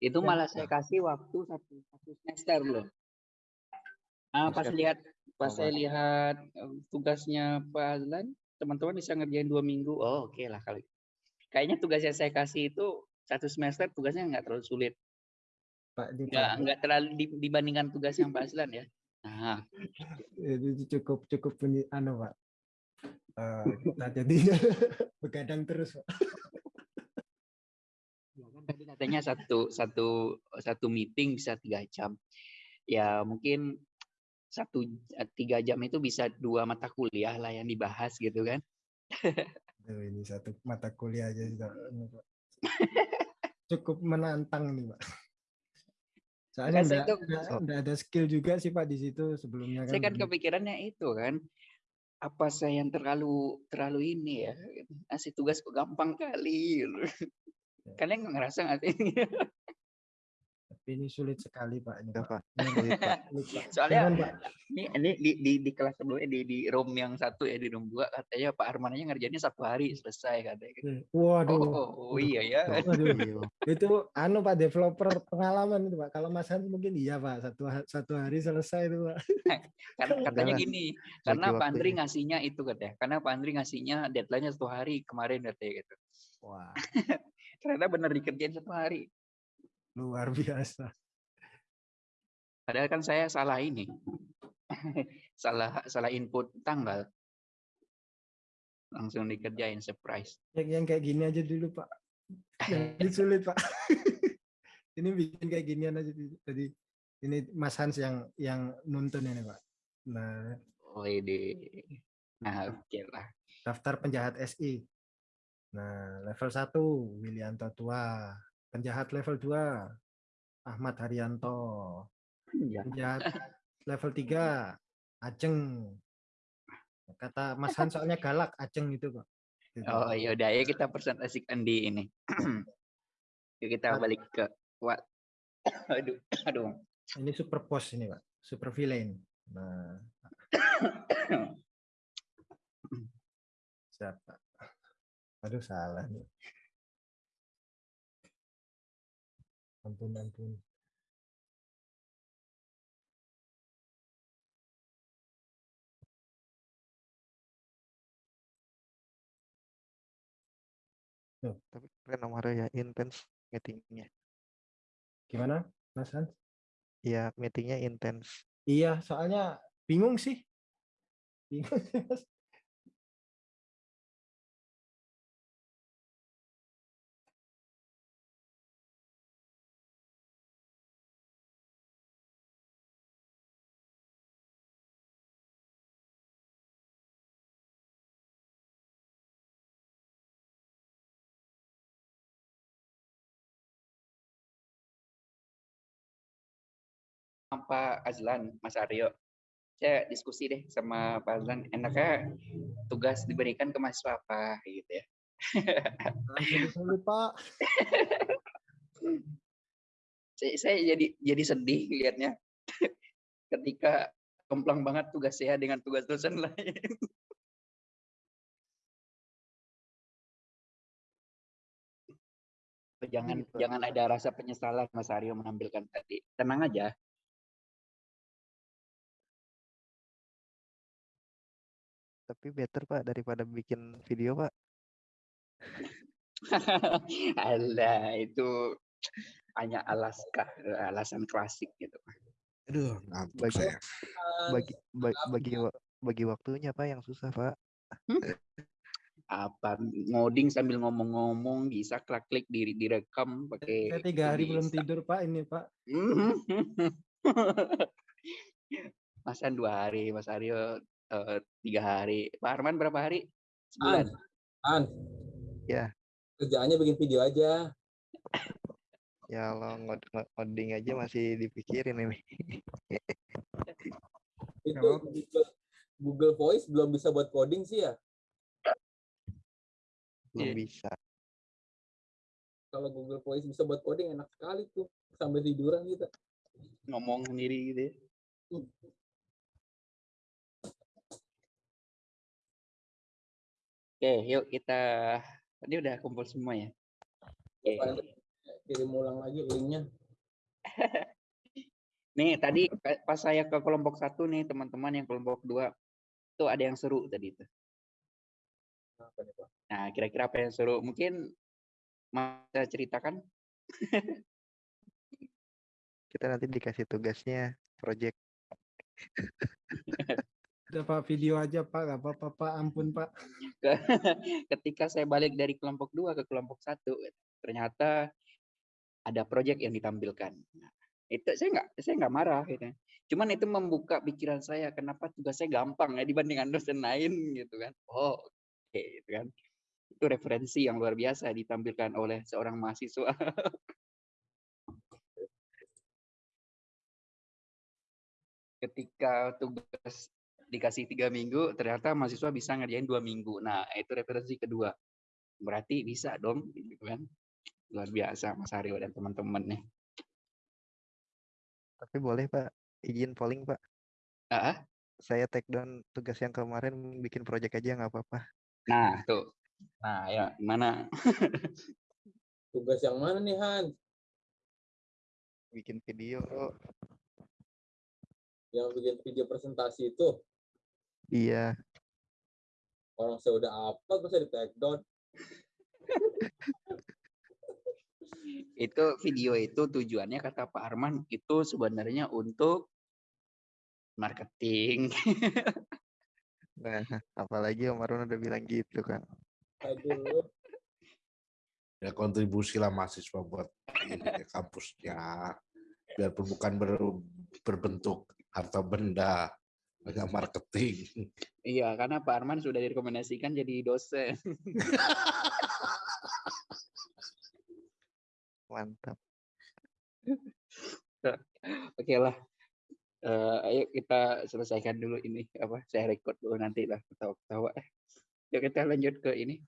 Itu
Ya,
malah saya kasih waktu satu satu semester loh. Ah, pas lihat pas
Oh,
saya lihat eh, tugasnya Pak Azlan, teman-teman bisa ngerjain dua minggu. Oh, oke lah kali. Kayaknya tugas yang saya kasih itu satu semester tugasnya nggak terlalu sulit.
Pak
Nggak nggak terlalu di- dibandingkan tugas yang Pak Azlan ya. Nah,
itu cukup cukup punya anu Pak Eh, (laughs) kita jadi (laughs) begadang terus Pak.
Ya kan tadi katanya satu satu satu meeting bisa tiga jam. Ya mungkin satu eh, tiga jam itu bisa dua mata kuliah lah yang dibahas gitu kan.
Aduh, ini satu mata kuliah aja sudah (laughs) anu, cukup menantang nih Pak. Soalnya
Kan saya
enggak,
tuh-
enggak, ada skill juga sih Pak di situ sebelumnya
Saya kan kepikirannya itu kan apa saya yang terlalu terlalu ini ya ngasih tugas kok gampang kali gitu.
Ya.
Kalian nggak ngerasa nggak sih? (laughs)
tapi ini sulit sekali Pak ini Pak. Ini,
Sulit, Pak. (laughs)
sulit, Pak.
Soalnya
Jangan, Pak.
ini, ini di, di, di kelas sebelumnya di, di room yang satu ya di room dua katanya Pak Arman aja ngerjainnya satu hari selesai katanya. gitu.
Waduh.
Oh, oh, iya ya. (laughs)
Waduh. Itu anu Pak developer pengalaman itu Pak. Kalau Mas Hans mungkin iya Pak satu satu hari selesai itu Pak.
Kan katanya
lah.
gini, karena Pak Andri ngasihnya itu katanya. Karena Pak Andri ngasihnya deadline-nya satu hari kemarin katanya gitu.
Wah (laughs)
Ternyata benar dikerjain satu hari.
Luar biasa.
Padahal kan saya salah ini. (laughs) salah salah input tanggal. Langsung dikerjain surprise.
Yang, yang kayak gini aja dulu Pak. Jadi (laughs) sulit Pak. (laughs) ini bikin kayak ginian aja. Jadi ini Mas Hans yang yang nuntun ini Pak. Nah
Oh, ini. Nah, oke lah.
Daftar penjahat SI. Nah, level 1 Wilianto Tua. Penjahat level 2 Ahmad Haryanto.
Ya.
Penjahat level (laughs) 3 Ajeng. Kata Mas Han soalnya galak Ajeng itu kok. Gitu.
Oh, ya udah ya kita presentasikan di ini. (clears throat) Yuk kita balik ke what? (coughs) Aduh, aduh.
Ini super boss ini, Pak. Super villain. Nah, (coughs) siapa? Aduh, salah nih. Ampun, ampun.
Tapi keren nomornya ya intens meetingnya.
Gimana, Mas Han?
Ya meetingnya intens.
Iya, soalnya bingung sih. Bingung sih, Mas.
Pak Azlan, Mas Aryo. Saya diskusi deh sama Pak Azlan. Enaknya tugas diberikan ke mahasiswa apa gitu ya.
Dulu, Pak. (laughs)
saya, saya jadi jadi sedih lihatnya (laughs) ketika kemplang banget tugas saya dengan tugas dosen lain. (laughs) jangan
gitu.
jangan ada rasa penyesalan Mas Aryo menampilkan tadi. Tenang aja.
Tapi better Pak daripada bikin video Pak. (laughs)
Alah, itu hanya alaskah alasan klasik gitu.
Aduh, ngantuk
Bagi-
saya.
Bagi ba- bagi wa- bagi waktunya Pak yang susah Pak.
Apa ngoding sambil ngomong-ngomong bisa klik-klik di direkam pakai
Saya tiga hari belum
bisa.
tidur, Pak, ini, Pak. (laughs)
Masan dua hari, Mas Aryo eh, tiga hari. Pak Arman berapa hari? Sebulan.
An,
Ya.
kerjaannya bikin video aja.
Ya Allah ngod- ngod- ngoding aja masih dipikirin ini. (laughs)
Itu. Google, Voice belum bisa buat coding sih ya.
Belum
Iya.
bisa.
Kalau Google Voice bisa buat coding enak sekali tuh. Sambil tiduran gitu.
Ngomong sendiri gitu ya. Oke, yuk kita tadi udah kumpul semua ya. Oke.
Kirim ulang lagi linknya. (laughs)
Nih tadi pa- pas saya ke kelompok satu nih teman-teman yang kelompok dua tuh ada yang seru tadi itu.
Apa nih, Pak?
Nah kira-kira apa yang seru? Mungkin bisa ceritakan?
Kita nanti dikasih tugasnya project. (laughs)
Udah, video aja, Pak. Gak apa-apa, Pak. Ampun, Pak. (laughs)
Ketika saya balik dari kelompok dua ke kelompok satu, ternyata ada proyek yang ditampilkan. Nah, itu saya nggak saya nggak marah gitu. Cuman itu membuka pikiran saya kenapa tugasnya gampang ya dibandingkan dosen lain gitu kan. Oh, oke gitu kan. Itu referensi yang luar biasa ditampilkan oleh seorang mahasiswa. (laughs) Ketika tugas dikasih tiga minggu, ternyata mahasiswa bisa ngerjain dua minggu. Nah, itu referensi kedua. Berarti bisa dong, gitu kan. Luar biasa Mas Aryo dan teman-teman nih.
Tapi boleh Pak izin polling Pak.
Ah,
Saya take down tugas yang kemarin bikin project aja nggak apa-apa.
Nah, tuh. Nah, ya, gimana? (laughs)
Tugas yang mana nih, Han?
Bikin video.
Yang bikin video presentasi itu.
Iya.
Orang saya udah upload, masa di take down?
Itu video itu tujuannya kata Pak Arman itu sebenarnya untuk marketing. (laughs)
Nah, apalagi Om Arun udah bilang gitu kan.
Aduh.
Ya kontribusi lah mahasiswa buat ini ya, kampusnya. Biarpun bukan ber- berbentuk harta benda, Banyak marketing.
Iya, karena Pak Arman sudah direkomendasikan jadi dosen. (laughs)
Mantap.
Oke lah. Eh, ayo kita selesaikan dulu ini apa saya record dulu nanti lah ketawa-ketawa. Yuk kita lanjut ke ini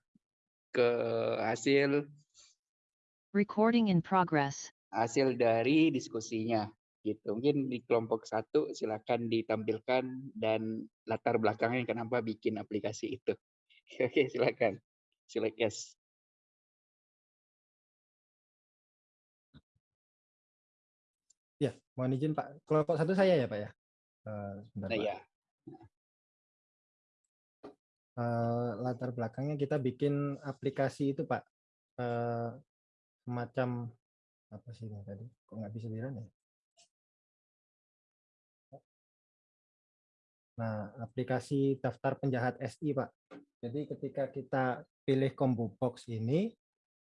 ke hasil
Recording in progress.
hasil dari diskusinya gitu. Mungkin di kelompok satu silakan ditampilkan dan latar belakangnya kenapa bikin aplikasi itu. (laughs) Oke, silakan. Silakan. Yes.
Ya, mohon izin Pak. Kelompok satu saya ya Pak ya. Eh, sebentar,
Nah,
Pak.
ya.
Eh, latar belakangnya kita bikin aplikasi itu Pak. Eh, semacam apa sih ini tadi? Kok nggak bisa di run ya? Nah, aplikasi daftar penjahat SI Pak. Jadi ketika kita pilih combo box ini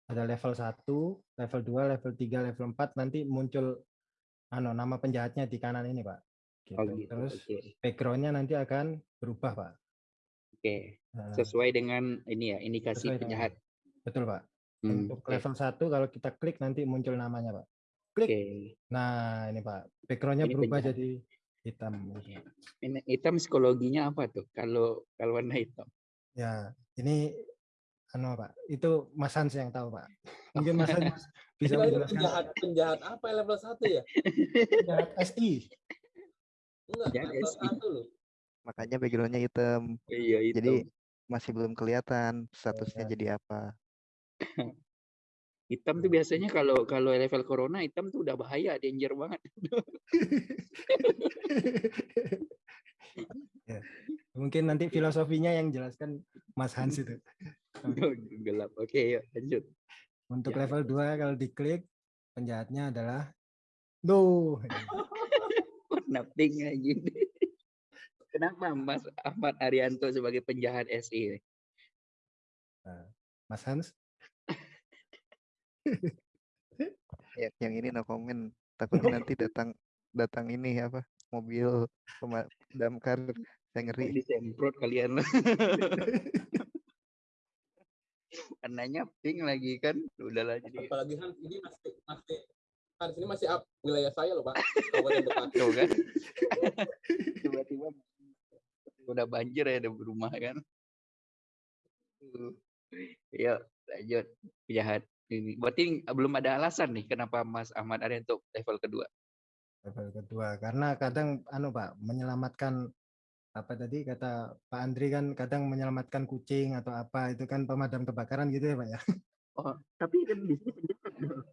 ada level 1, level 2, level 3, level 4 nanti muncul anu nama penjahatnya di kanan ini Pak. Gitu.
Oh gitu.
Terus
Oke.
backgroundnya nanti akan berubah Pak.
Oke.
Nah,
Sesuai dengan ini ya, indikasi
Sesuai dengan-
penjahat.
betul Pak.
Hmm,
Untuk
oke.
level 1 kalau kita klik nanti muncul namanya Pak. Klik.
Oke.
Nah ini Pak, backgroundnya
Ini
berubah
penjahat.
jadi hitam. gitu.
Ini hitam psikologinya apa tuh? Kalau kalau warna hitam.
Ya, ini anu Pak, itu Mas Hans yang tahu Pak. (laughs) Mungkin Mas Hans bisa (laughs) menjelaskan
penjahat penjahat apa ya level 1 ya?
penjahat SI.
Enggak,
Penjahat
level
SI.
1 loh.
Makanya backgroundnya hitam.
Iya hitam.
Jadi masih belum kelihatan statusnya
ya.
jadi apa. (laughs)
hitam tuh biasanya kalau kalau level corona hitam tuh udah bahaya, danger banget. (laughs)
Ya, Mungkin nanti filosofinya yang jelaskan Mas Hans itu. (laughs)
Gelap. Oke, yuk lanjut.
Untuk
Ya.
level 2 kalau diklik penjahatnya adalah (laughs) no.
Pink lagi. Kenapa Mas Ahmad Arianto sebagai penjahat SI?
Mas Hans,
Ya, yang ini no comment. Takutnya nanti (laughs) datang datang ini apa mobil damkar saya ngeri.
Disemprot kalian. (laughs) Warnanya pink lagi kan. Udahlah jadi
Apalagi kan ini masih masih kan sini masih up wilayah saya loh, Pak. Kabupaten Bekasi.
kan. (laughs) Tiba-tiba udah banjir ya di rumah kan. Yuk lanjut penjahat ini. Berarti belum ada alasan nih kenapa Mas Ahmad Arianto level kedua.
level kedua karena kadang anu Pak menyelamatkan apa tadi kata Pak Andri kan kadang menyelamatkan kucing atau apa itu kan pemadam kebakaran gitu ya Pak ya.
Oh, tapi kan di sini penjahat.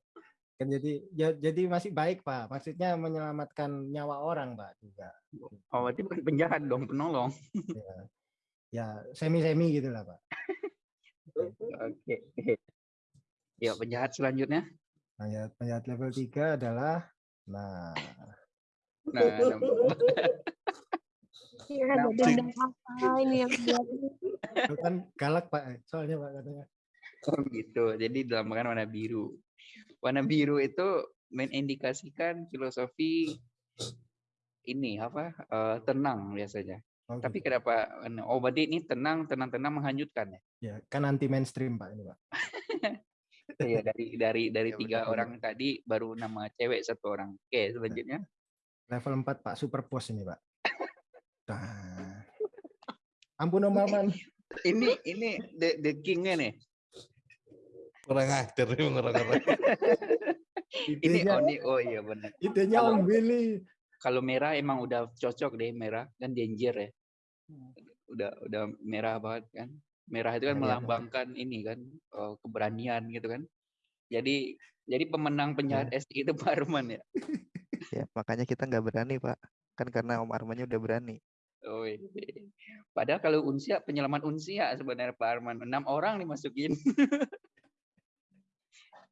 Kan jadi ya, jadi masih baik Pak. Maksudnya menyelamatkan nyawa orang Pak juga.
Oh, berarti bukan penjahat dong, penolong.
Ya, ya semi-semi gitu lah Pak. (laughs)
Oke. Ya, penjahat selanjutnya.
Penjahat, penjahat level 3 adalah nah
Nah, nah, (laughs)
Iya,
Nah,
ada apa ini yang buat ini?
itu kan galak Pak soalnya Pak katanya.
Oh gitu. Jadi dilambangkan warna biru. Warna biru itu mengindikasikan filosofi ini apa eh, tenang biasanya.
Oh,
Tapi
gitu.
kenapa? Oh berarti ini tenang, tenang, tenang menghanyutkan ya?
ya kan anti mainstream Pak ini Pak. (laughs)
Iya dari dari dari
Iya,
tiga
benar,
orang tadi baru nama cewek satu orang. Oke selanjutnya.
Level 4 Pak super pos ini Pak. Nah. Ampun Om Maman.
Ini ini the the kingnya nih.
Kurang ajar nih orang-orang.
Ini
Idenya,
oh, ini oh iya benar.
idenya
Kalau-
Om Billy.
Kalau merah emang udah cocok deh merah kan danger ya. Udah udah merah banget kan. Merah itu kan
iya.
melambangkan ini kan eh, keberanian gitu kan. Jadi jadi pemenang penjahat SI itu Pak Arman ya.
Ya, makanya kita nggak berani, Pak. Kan karena Om Armannya udah berani.
Oh, iya. Padahal kalau Unsia penyelamat Unsia sebenarnya Pak Arman enam orang dimasukin. (laughs)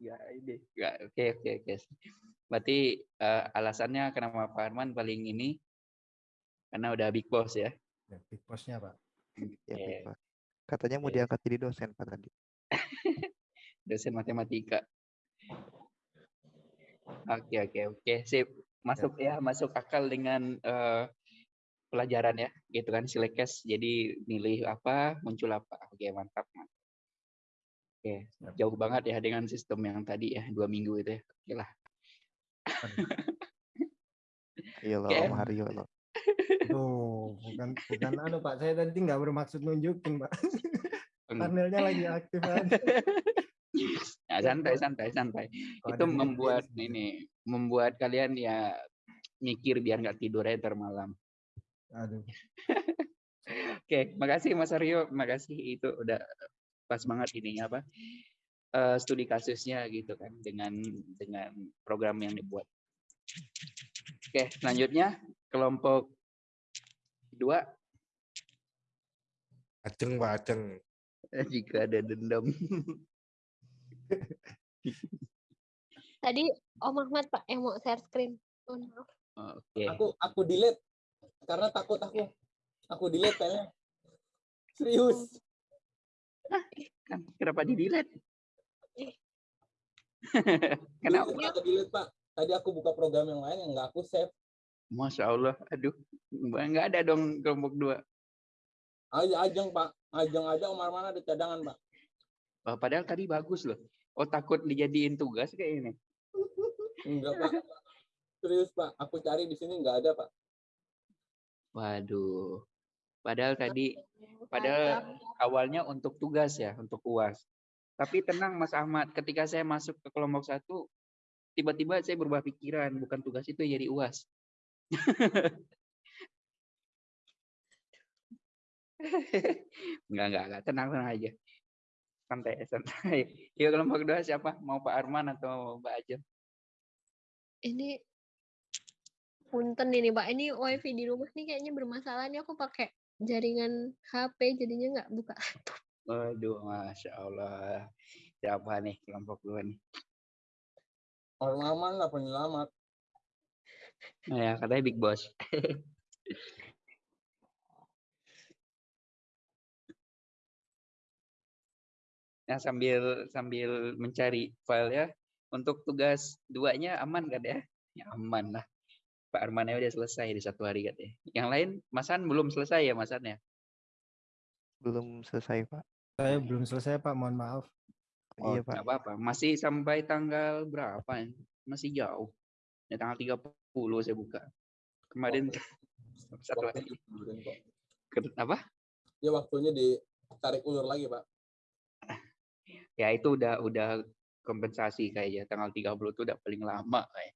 ya ini ya, oke oke oke. Berarti eh, alasannya kenapa Pak Arman paling ini karena udah big boss ya.
Ya, big boss-nya Pak.
Ya,
Oke.
Pak. Katanya mau
Oke.
diangkat jadi dosen, Pak tadi. (laughs)
dosen matematika. Oke oke oke sip masuk ya masuk akal dengan eh, pelajaran ya, gitu kan Silecast. Jadi milih apa, muncul apa. Oke, mantap. mantap. Oke, jauh banget ya dengan sistem yang tadi ya, dua minggu itu ya. Oke lah. (laughs)
Iya loh. Om Haryo loh.
Tuh, bukan bukan anu Pak. Saya tadi nggak bermaksud nunjukin Pak. Panelnya lagi aktif aja.
Nah, santai, santai, santai.
Kalau
itu membuat
gitu.
ini, membuat kalian ya mikir biar nggak tidur aja ntar malam.
Aduh.
Oke, makasih Mas Aryo, makasih itu udah pas banget ininya apa eh, studi kasusnya gitu kan dengan dengan program yang dibuat. Oke, selanjutnya kelompok dua
Aceng Pak Aceng.
eh, jika ada dendam.
Tadi Om Ahmad Pak yang mau share screen. Oh, maaf.
Oke,
Aku aku delete karena takut aku. Aku delete kayaknya. Serius.
kan kenapa di delete? Kenapa?
Aku delete Pak. Tadi aku buka program yang lain yang nggak aku save.
Masya Allah, aduh, nggak ada dong kelompok dua.
Aja ajeng Pak. Ajeng aja Umar mana ada cadangan Pak.
Oh, padahal tadi bagus loh. Oh takut dijadiin tugas kayak ini. (laughs)
Enggak Pak. Serius Pak. Aku cari di sini nggak ada Pak.
Waduh. Padahal tadi. Padahal awalnya untuk tugas ya, untuk UAS. Tapi tenang Mas Ahmad, ketika saya masuk ke kelompok satu, tiba-tiba saya berubah pikiran, bukan tugas itu jadi UAS. (laughs) enggak, enggak, enggak, tenang, tenang aja. Santai, santai. (laughs) Yuk kelompok dua siapa? Mau Pak Arman atau Mbak Ajeng?
Ini punten ini Pak. Ini wifi di rumah nih kayaknya bermasalah nih. Aku pakai jaringan HP jadinya nggak buka.
Waduh, Masya Allah. Siapa nih kelompok dua nih?
Orang aman lah penyelamat.
Nah, ya, katanya Big Boss. (laughs) Nah, sambil sambil mencari file ya. Untuk tugas duanya aman kan ya? Ya aman lah. Pak Armannya udah selesai di satu hari katanya. Yang lain, Masan belum selesai ya Masannya?
Belum selesai, Pak.
Saya belum selesai Pak, mohon maaf.
Oh,
Iya, Pak.
apa-apa. Masih sampai tanggal berapa? ya? Masih jauh. Ya, tanggal 30 saya buka. Kemarin (laughs) satu
Waktu
hari. Apa?
Ya waktunya ditarik ulur lagi Pak. (laughs)
ya itu udah udah kompensasi kayaknya tanggal 30 itu udah paling lama kayak.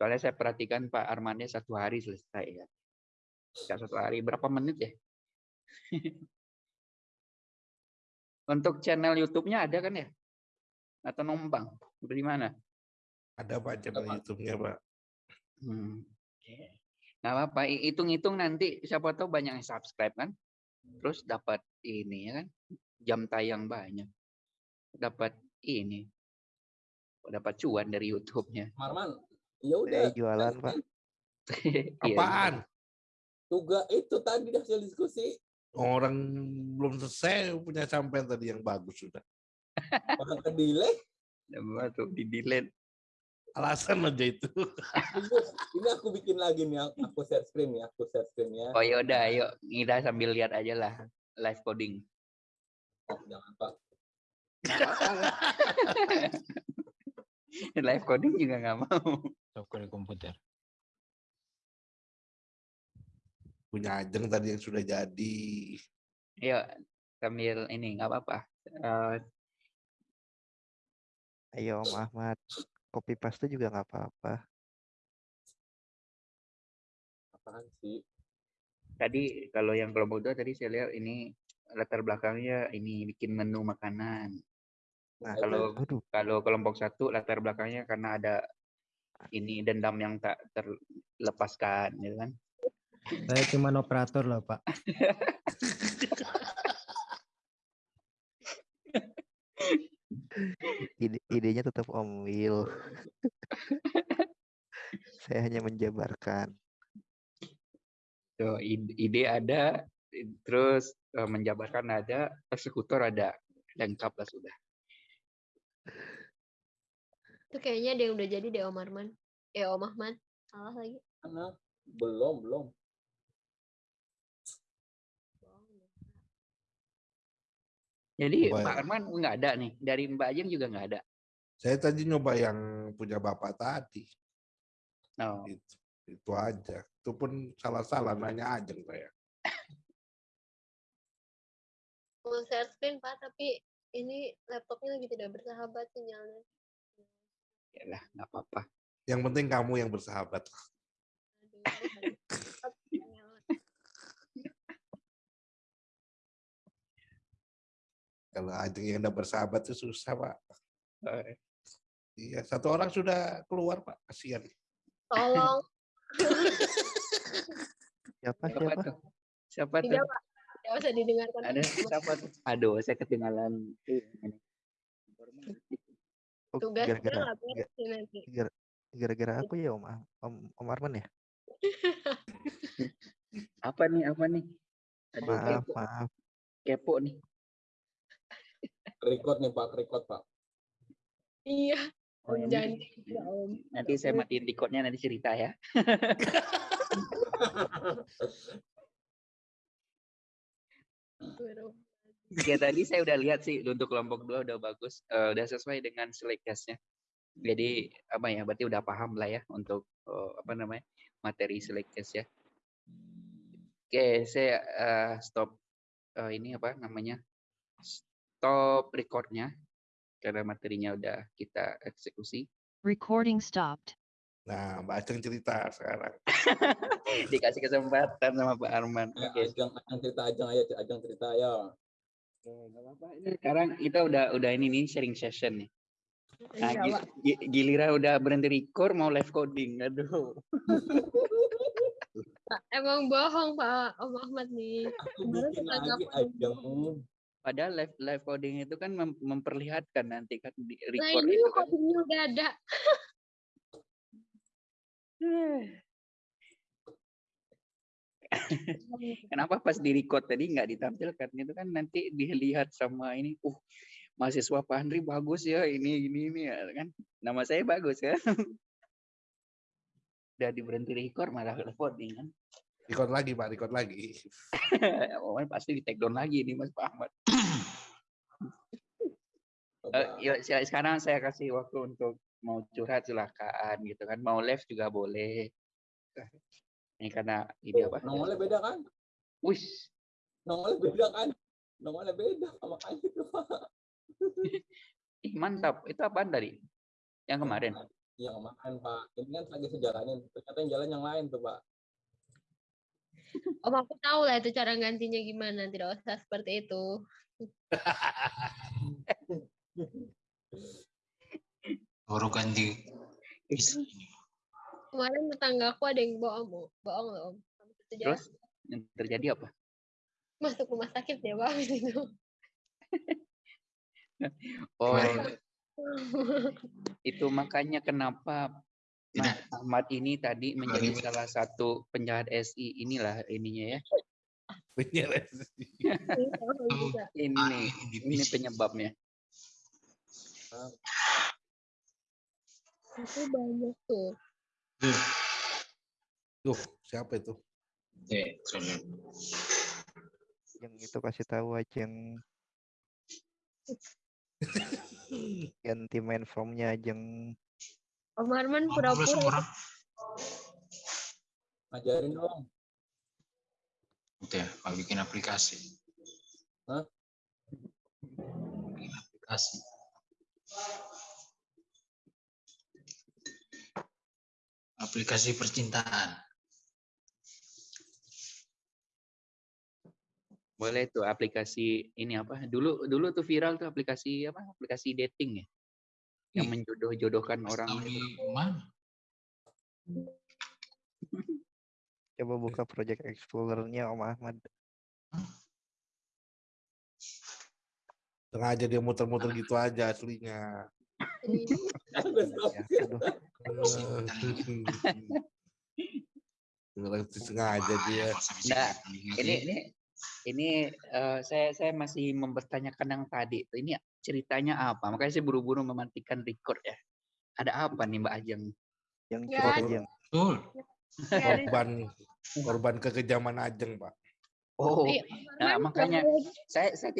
Soalnya saya perhatikan Pak Armannya satu hari selesai ya. Ya, satu hari berapa menit ya? (laughs) Untuk channel YouTube-nya ada kan ya? Atau numpang? Dari mana?
Ada Pak channel
Pak.
YouTube-nya Pak.
Hmm. oke. Nggak apa-apa, hi- hitung-hitung nanti siapa tahu banyak yang subscribe kan. Terus dapat ini ya kan, jam tayang banyak. Dapat ini. Dapat cuan dari YouTube-nya.
Marman. Ya udah.
Saya jualan, Pak. (laughs)
Iya,
Apaan?
Tugas itu tadi hasil diskusi.
Orang belum selesai punya sampean tadi yang bagus sudah.
Orang ke delay.
Apa tuh di delete.
Alasan aja itu. (laughs)
Ini, ini aku bikin lagi nih. Aku share screen ya. Aku share screen ya.
Oh ya udah, ayo kita sambil lihat aja lah live coding.
Jangan Pak. (laughs)
live coding juga nggak mau.
software komputer.
Punya Ajeng tadi yang sudah jadi.
Ayo sambil ini nggak apa-apa. Eh,
Ayo, Om Ahmad. Copy paste juga nggak apa-apa.
Apaan sih?
tadi kalau yang kelompok dua tadi saya lihat ini latar belakangnya ini bikin menu makanan. Nah, kalau
Waduh,
kalau kelompok satu latar belakangnya karena ada ini dendam yang tak terlepaskan, gitu kan?
Saya cuma operator loh Pak. (laughs)
ide idenya tetap Om Will. Saya hanya menjabarkan.
Tuh, ide, ide ada, terus eh, menjabarkan ada, eksekutor ada, lengkap lah sudah.
Itu kayaknya ada yang udah jadi deh Om Arman. Eh Om Ahmad. Salah lagi.
Belum, belum.
Jadi
Coba
Pak
ya.
Arman nggak ada nih, dari Mbak Ajeng juga nggak ada.
Saya tadi nyoba yang punya bapak tadi.
Oh,
Itu, itu aja. Itu pun salah-salah nanya Ajeng saya.
Mau share screen Pak, tapi ini laptopnya lagi tidak bersahabat sinyalnya.
ya lah, nggak apa-apa.
Yang penting kamu yang bersahabat.
Aduh, (laughs) aduh. Sinyal.
Kalau Ajeng yang udah bersahabat itu susah, Pak. Iya, satu orang sudah keluar, Pak. Kasihan.
Tolong. (laughs)
Siapa
Siapa
siapa?
tuh? Siapa tuh?
Tidak Pak. Tidak usah didengarkan.
Ada siapa tuh? Aduh, saya ketinggalan.
Oh,
Tugasnya
gara-gara aku ya Om Om, Om Arman ya. (laughs)
Apa nih? Apa nih? Aduh,
Maaf
kepo,
maaf.
kepo nih.
Record nih Pak, record Pak.
Iya.
Oh,
Om
ini-
janji. Ya Om.
Nanti saya matiin recordnya nanti cerita ya. Ya tadi saya udah lihat sih untuk kelompok dua udah bagus, eh, udah sesuai dengan select case-nya. Jadi apa ya? Berarti udah paham lah ya untuk eh, apa namanya materi select case ya. Oke, saya eh, stop eh, ini apa namanya? Stop recordnya karena materinya udah kita eksekusi.
Recording stopped.
Nah, Mbak Ajeng cerita sekarang. (laughs)
Dikasih kesempatan sama Pak Arman.
Ya,
Oke.
Ajeng, Ajeng cerita Ajeng aja, Ajeng cerita ya.
Oke, nggak apa-apa. Ini sekarang kita udah udah ini nih sharing session nih. Nah,
Iya,
gi-
Pak.
gi- giliran udah berhenti record mau live coding. Aduh.
Emang bohong Pak Om Ahmad nih.
Aku bikin
kita
lagi Ajeng.
Padahal live live coding itu kan mem- memperlihatkan nanti kan di
Nah
record
ini
itu kan.
codingnya udah ada. (laughs)
Kenapa pas di record tadi nggak ditampilkan? Itu kan nanti dilihat sama ini. Uh, mahasiswa Pak Andri bagus ya ini ini ini ya kan. Nama saya bagus kan. (laughs) Udah diberhenti record malah live coding kan.
Record lagi, Pak. Record lagi. (laughs)
oh, pasti di take down lagi nih Mas Pak Ahmad.
Coba.
Eh, yuk, saya- sekarang saya kasih waktu untuk mau curhat silakan gitu kan. Mau live juga boleh. Ini karena ini apa?
Nongolnya beda kan?
Wih,
Nongolnya beda kan? Nongolnya beda makanya itu Pak. (laughs)
ih, mantap. Itu apaan tadi? Yang kemarin.
Yang kemarin Pak. Ini kan lagi sejalanin. Ternyata yang jalan yang lain tuh Pak. (laughs)
Om aku tahu lah itu cara gantinya gimana. Tidak usah seperti itu.
Baru ganti (laughs)
Kemarin tetanggaku ada yang bohong, Om. bohong loh Om. Dia
Terus yang terjadi apa?
masuk rumah sakit ya Pak habis itu.
Oh, itu makanya kenapa Mas Ahmad ini tadi menjadi salah satu penjahat SI inilah ininya ya. (laughs)
Ini juga.
Ini ini penyebabnya.
Itu banyak tuh.
Tuh, siapa itu?
Yang itu kasih tahu aja yang (laughs) ganti main formnya Ajeng
Om Arman
Ngobrol
pura-pura.
Ngajarin dong.
Udah, Pak bikin aplikasi.
Hah?
Bikin aplikasi. Aplikasi percintaan.
Boleh tuh aplikasi ini apa? Dulu dulu tuh viral tuh aplikasi apa? Aplikasi dating ya. Yang menjodoh-jodohkan orang
tahu
itu.
di mana? (laughs)
coba buka project explorernya Om Ahmad
Sengaja dia muter-muter gitu aja aslinya.
Udah (laughs) stop.
ya aduh
Orang sengaja dia.
Nah, Ini ini ini eh, saya saya masih mempertanyakan yang tadi. tuh. Ini ceritanya apa? Makanya saya buru-buru mematikan record ya. Ada apa nih Mbak Ajeng?
yang
Ya.
Ajeng
Betul.
Ya,
Korban korban kekejaman Ajeng, Pak.
Oh,
Iya,
nah makanya saya saya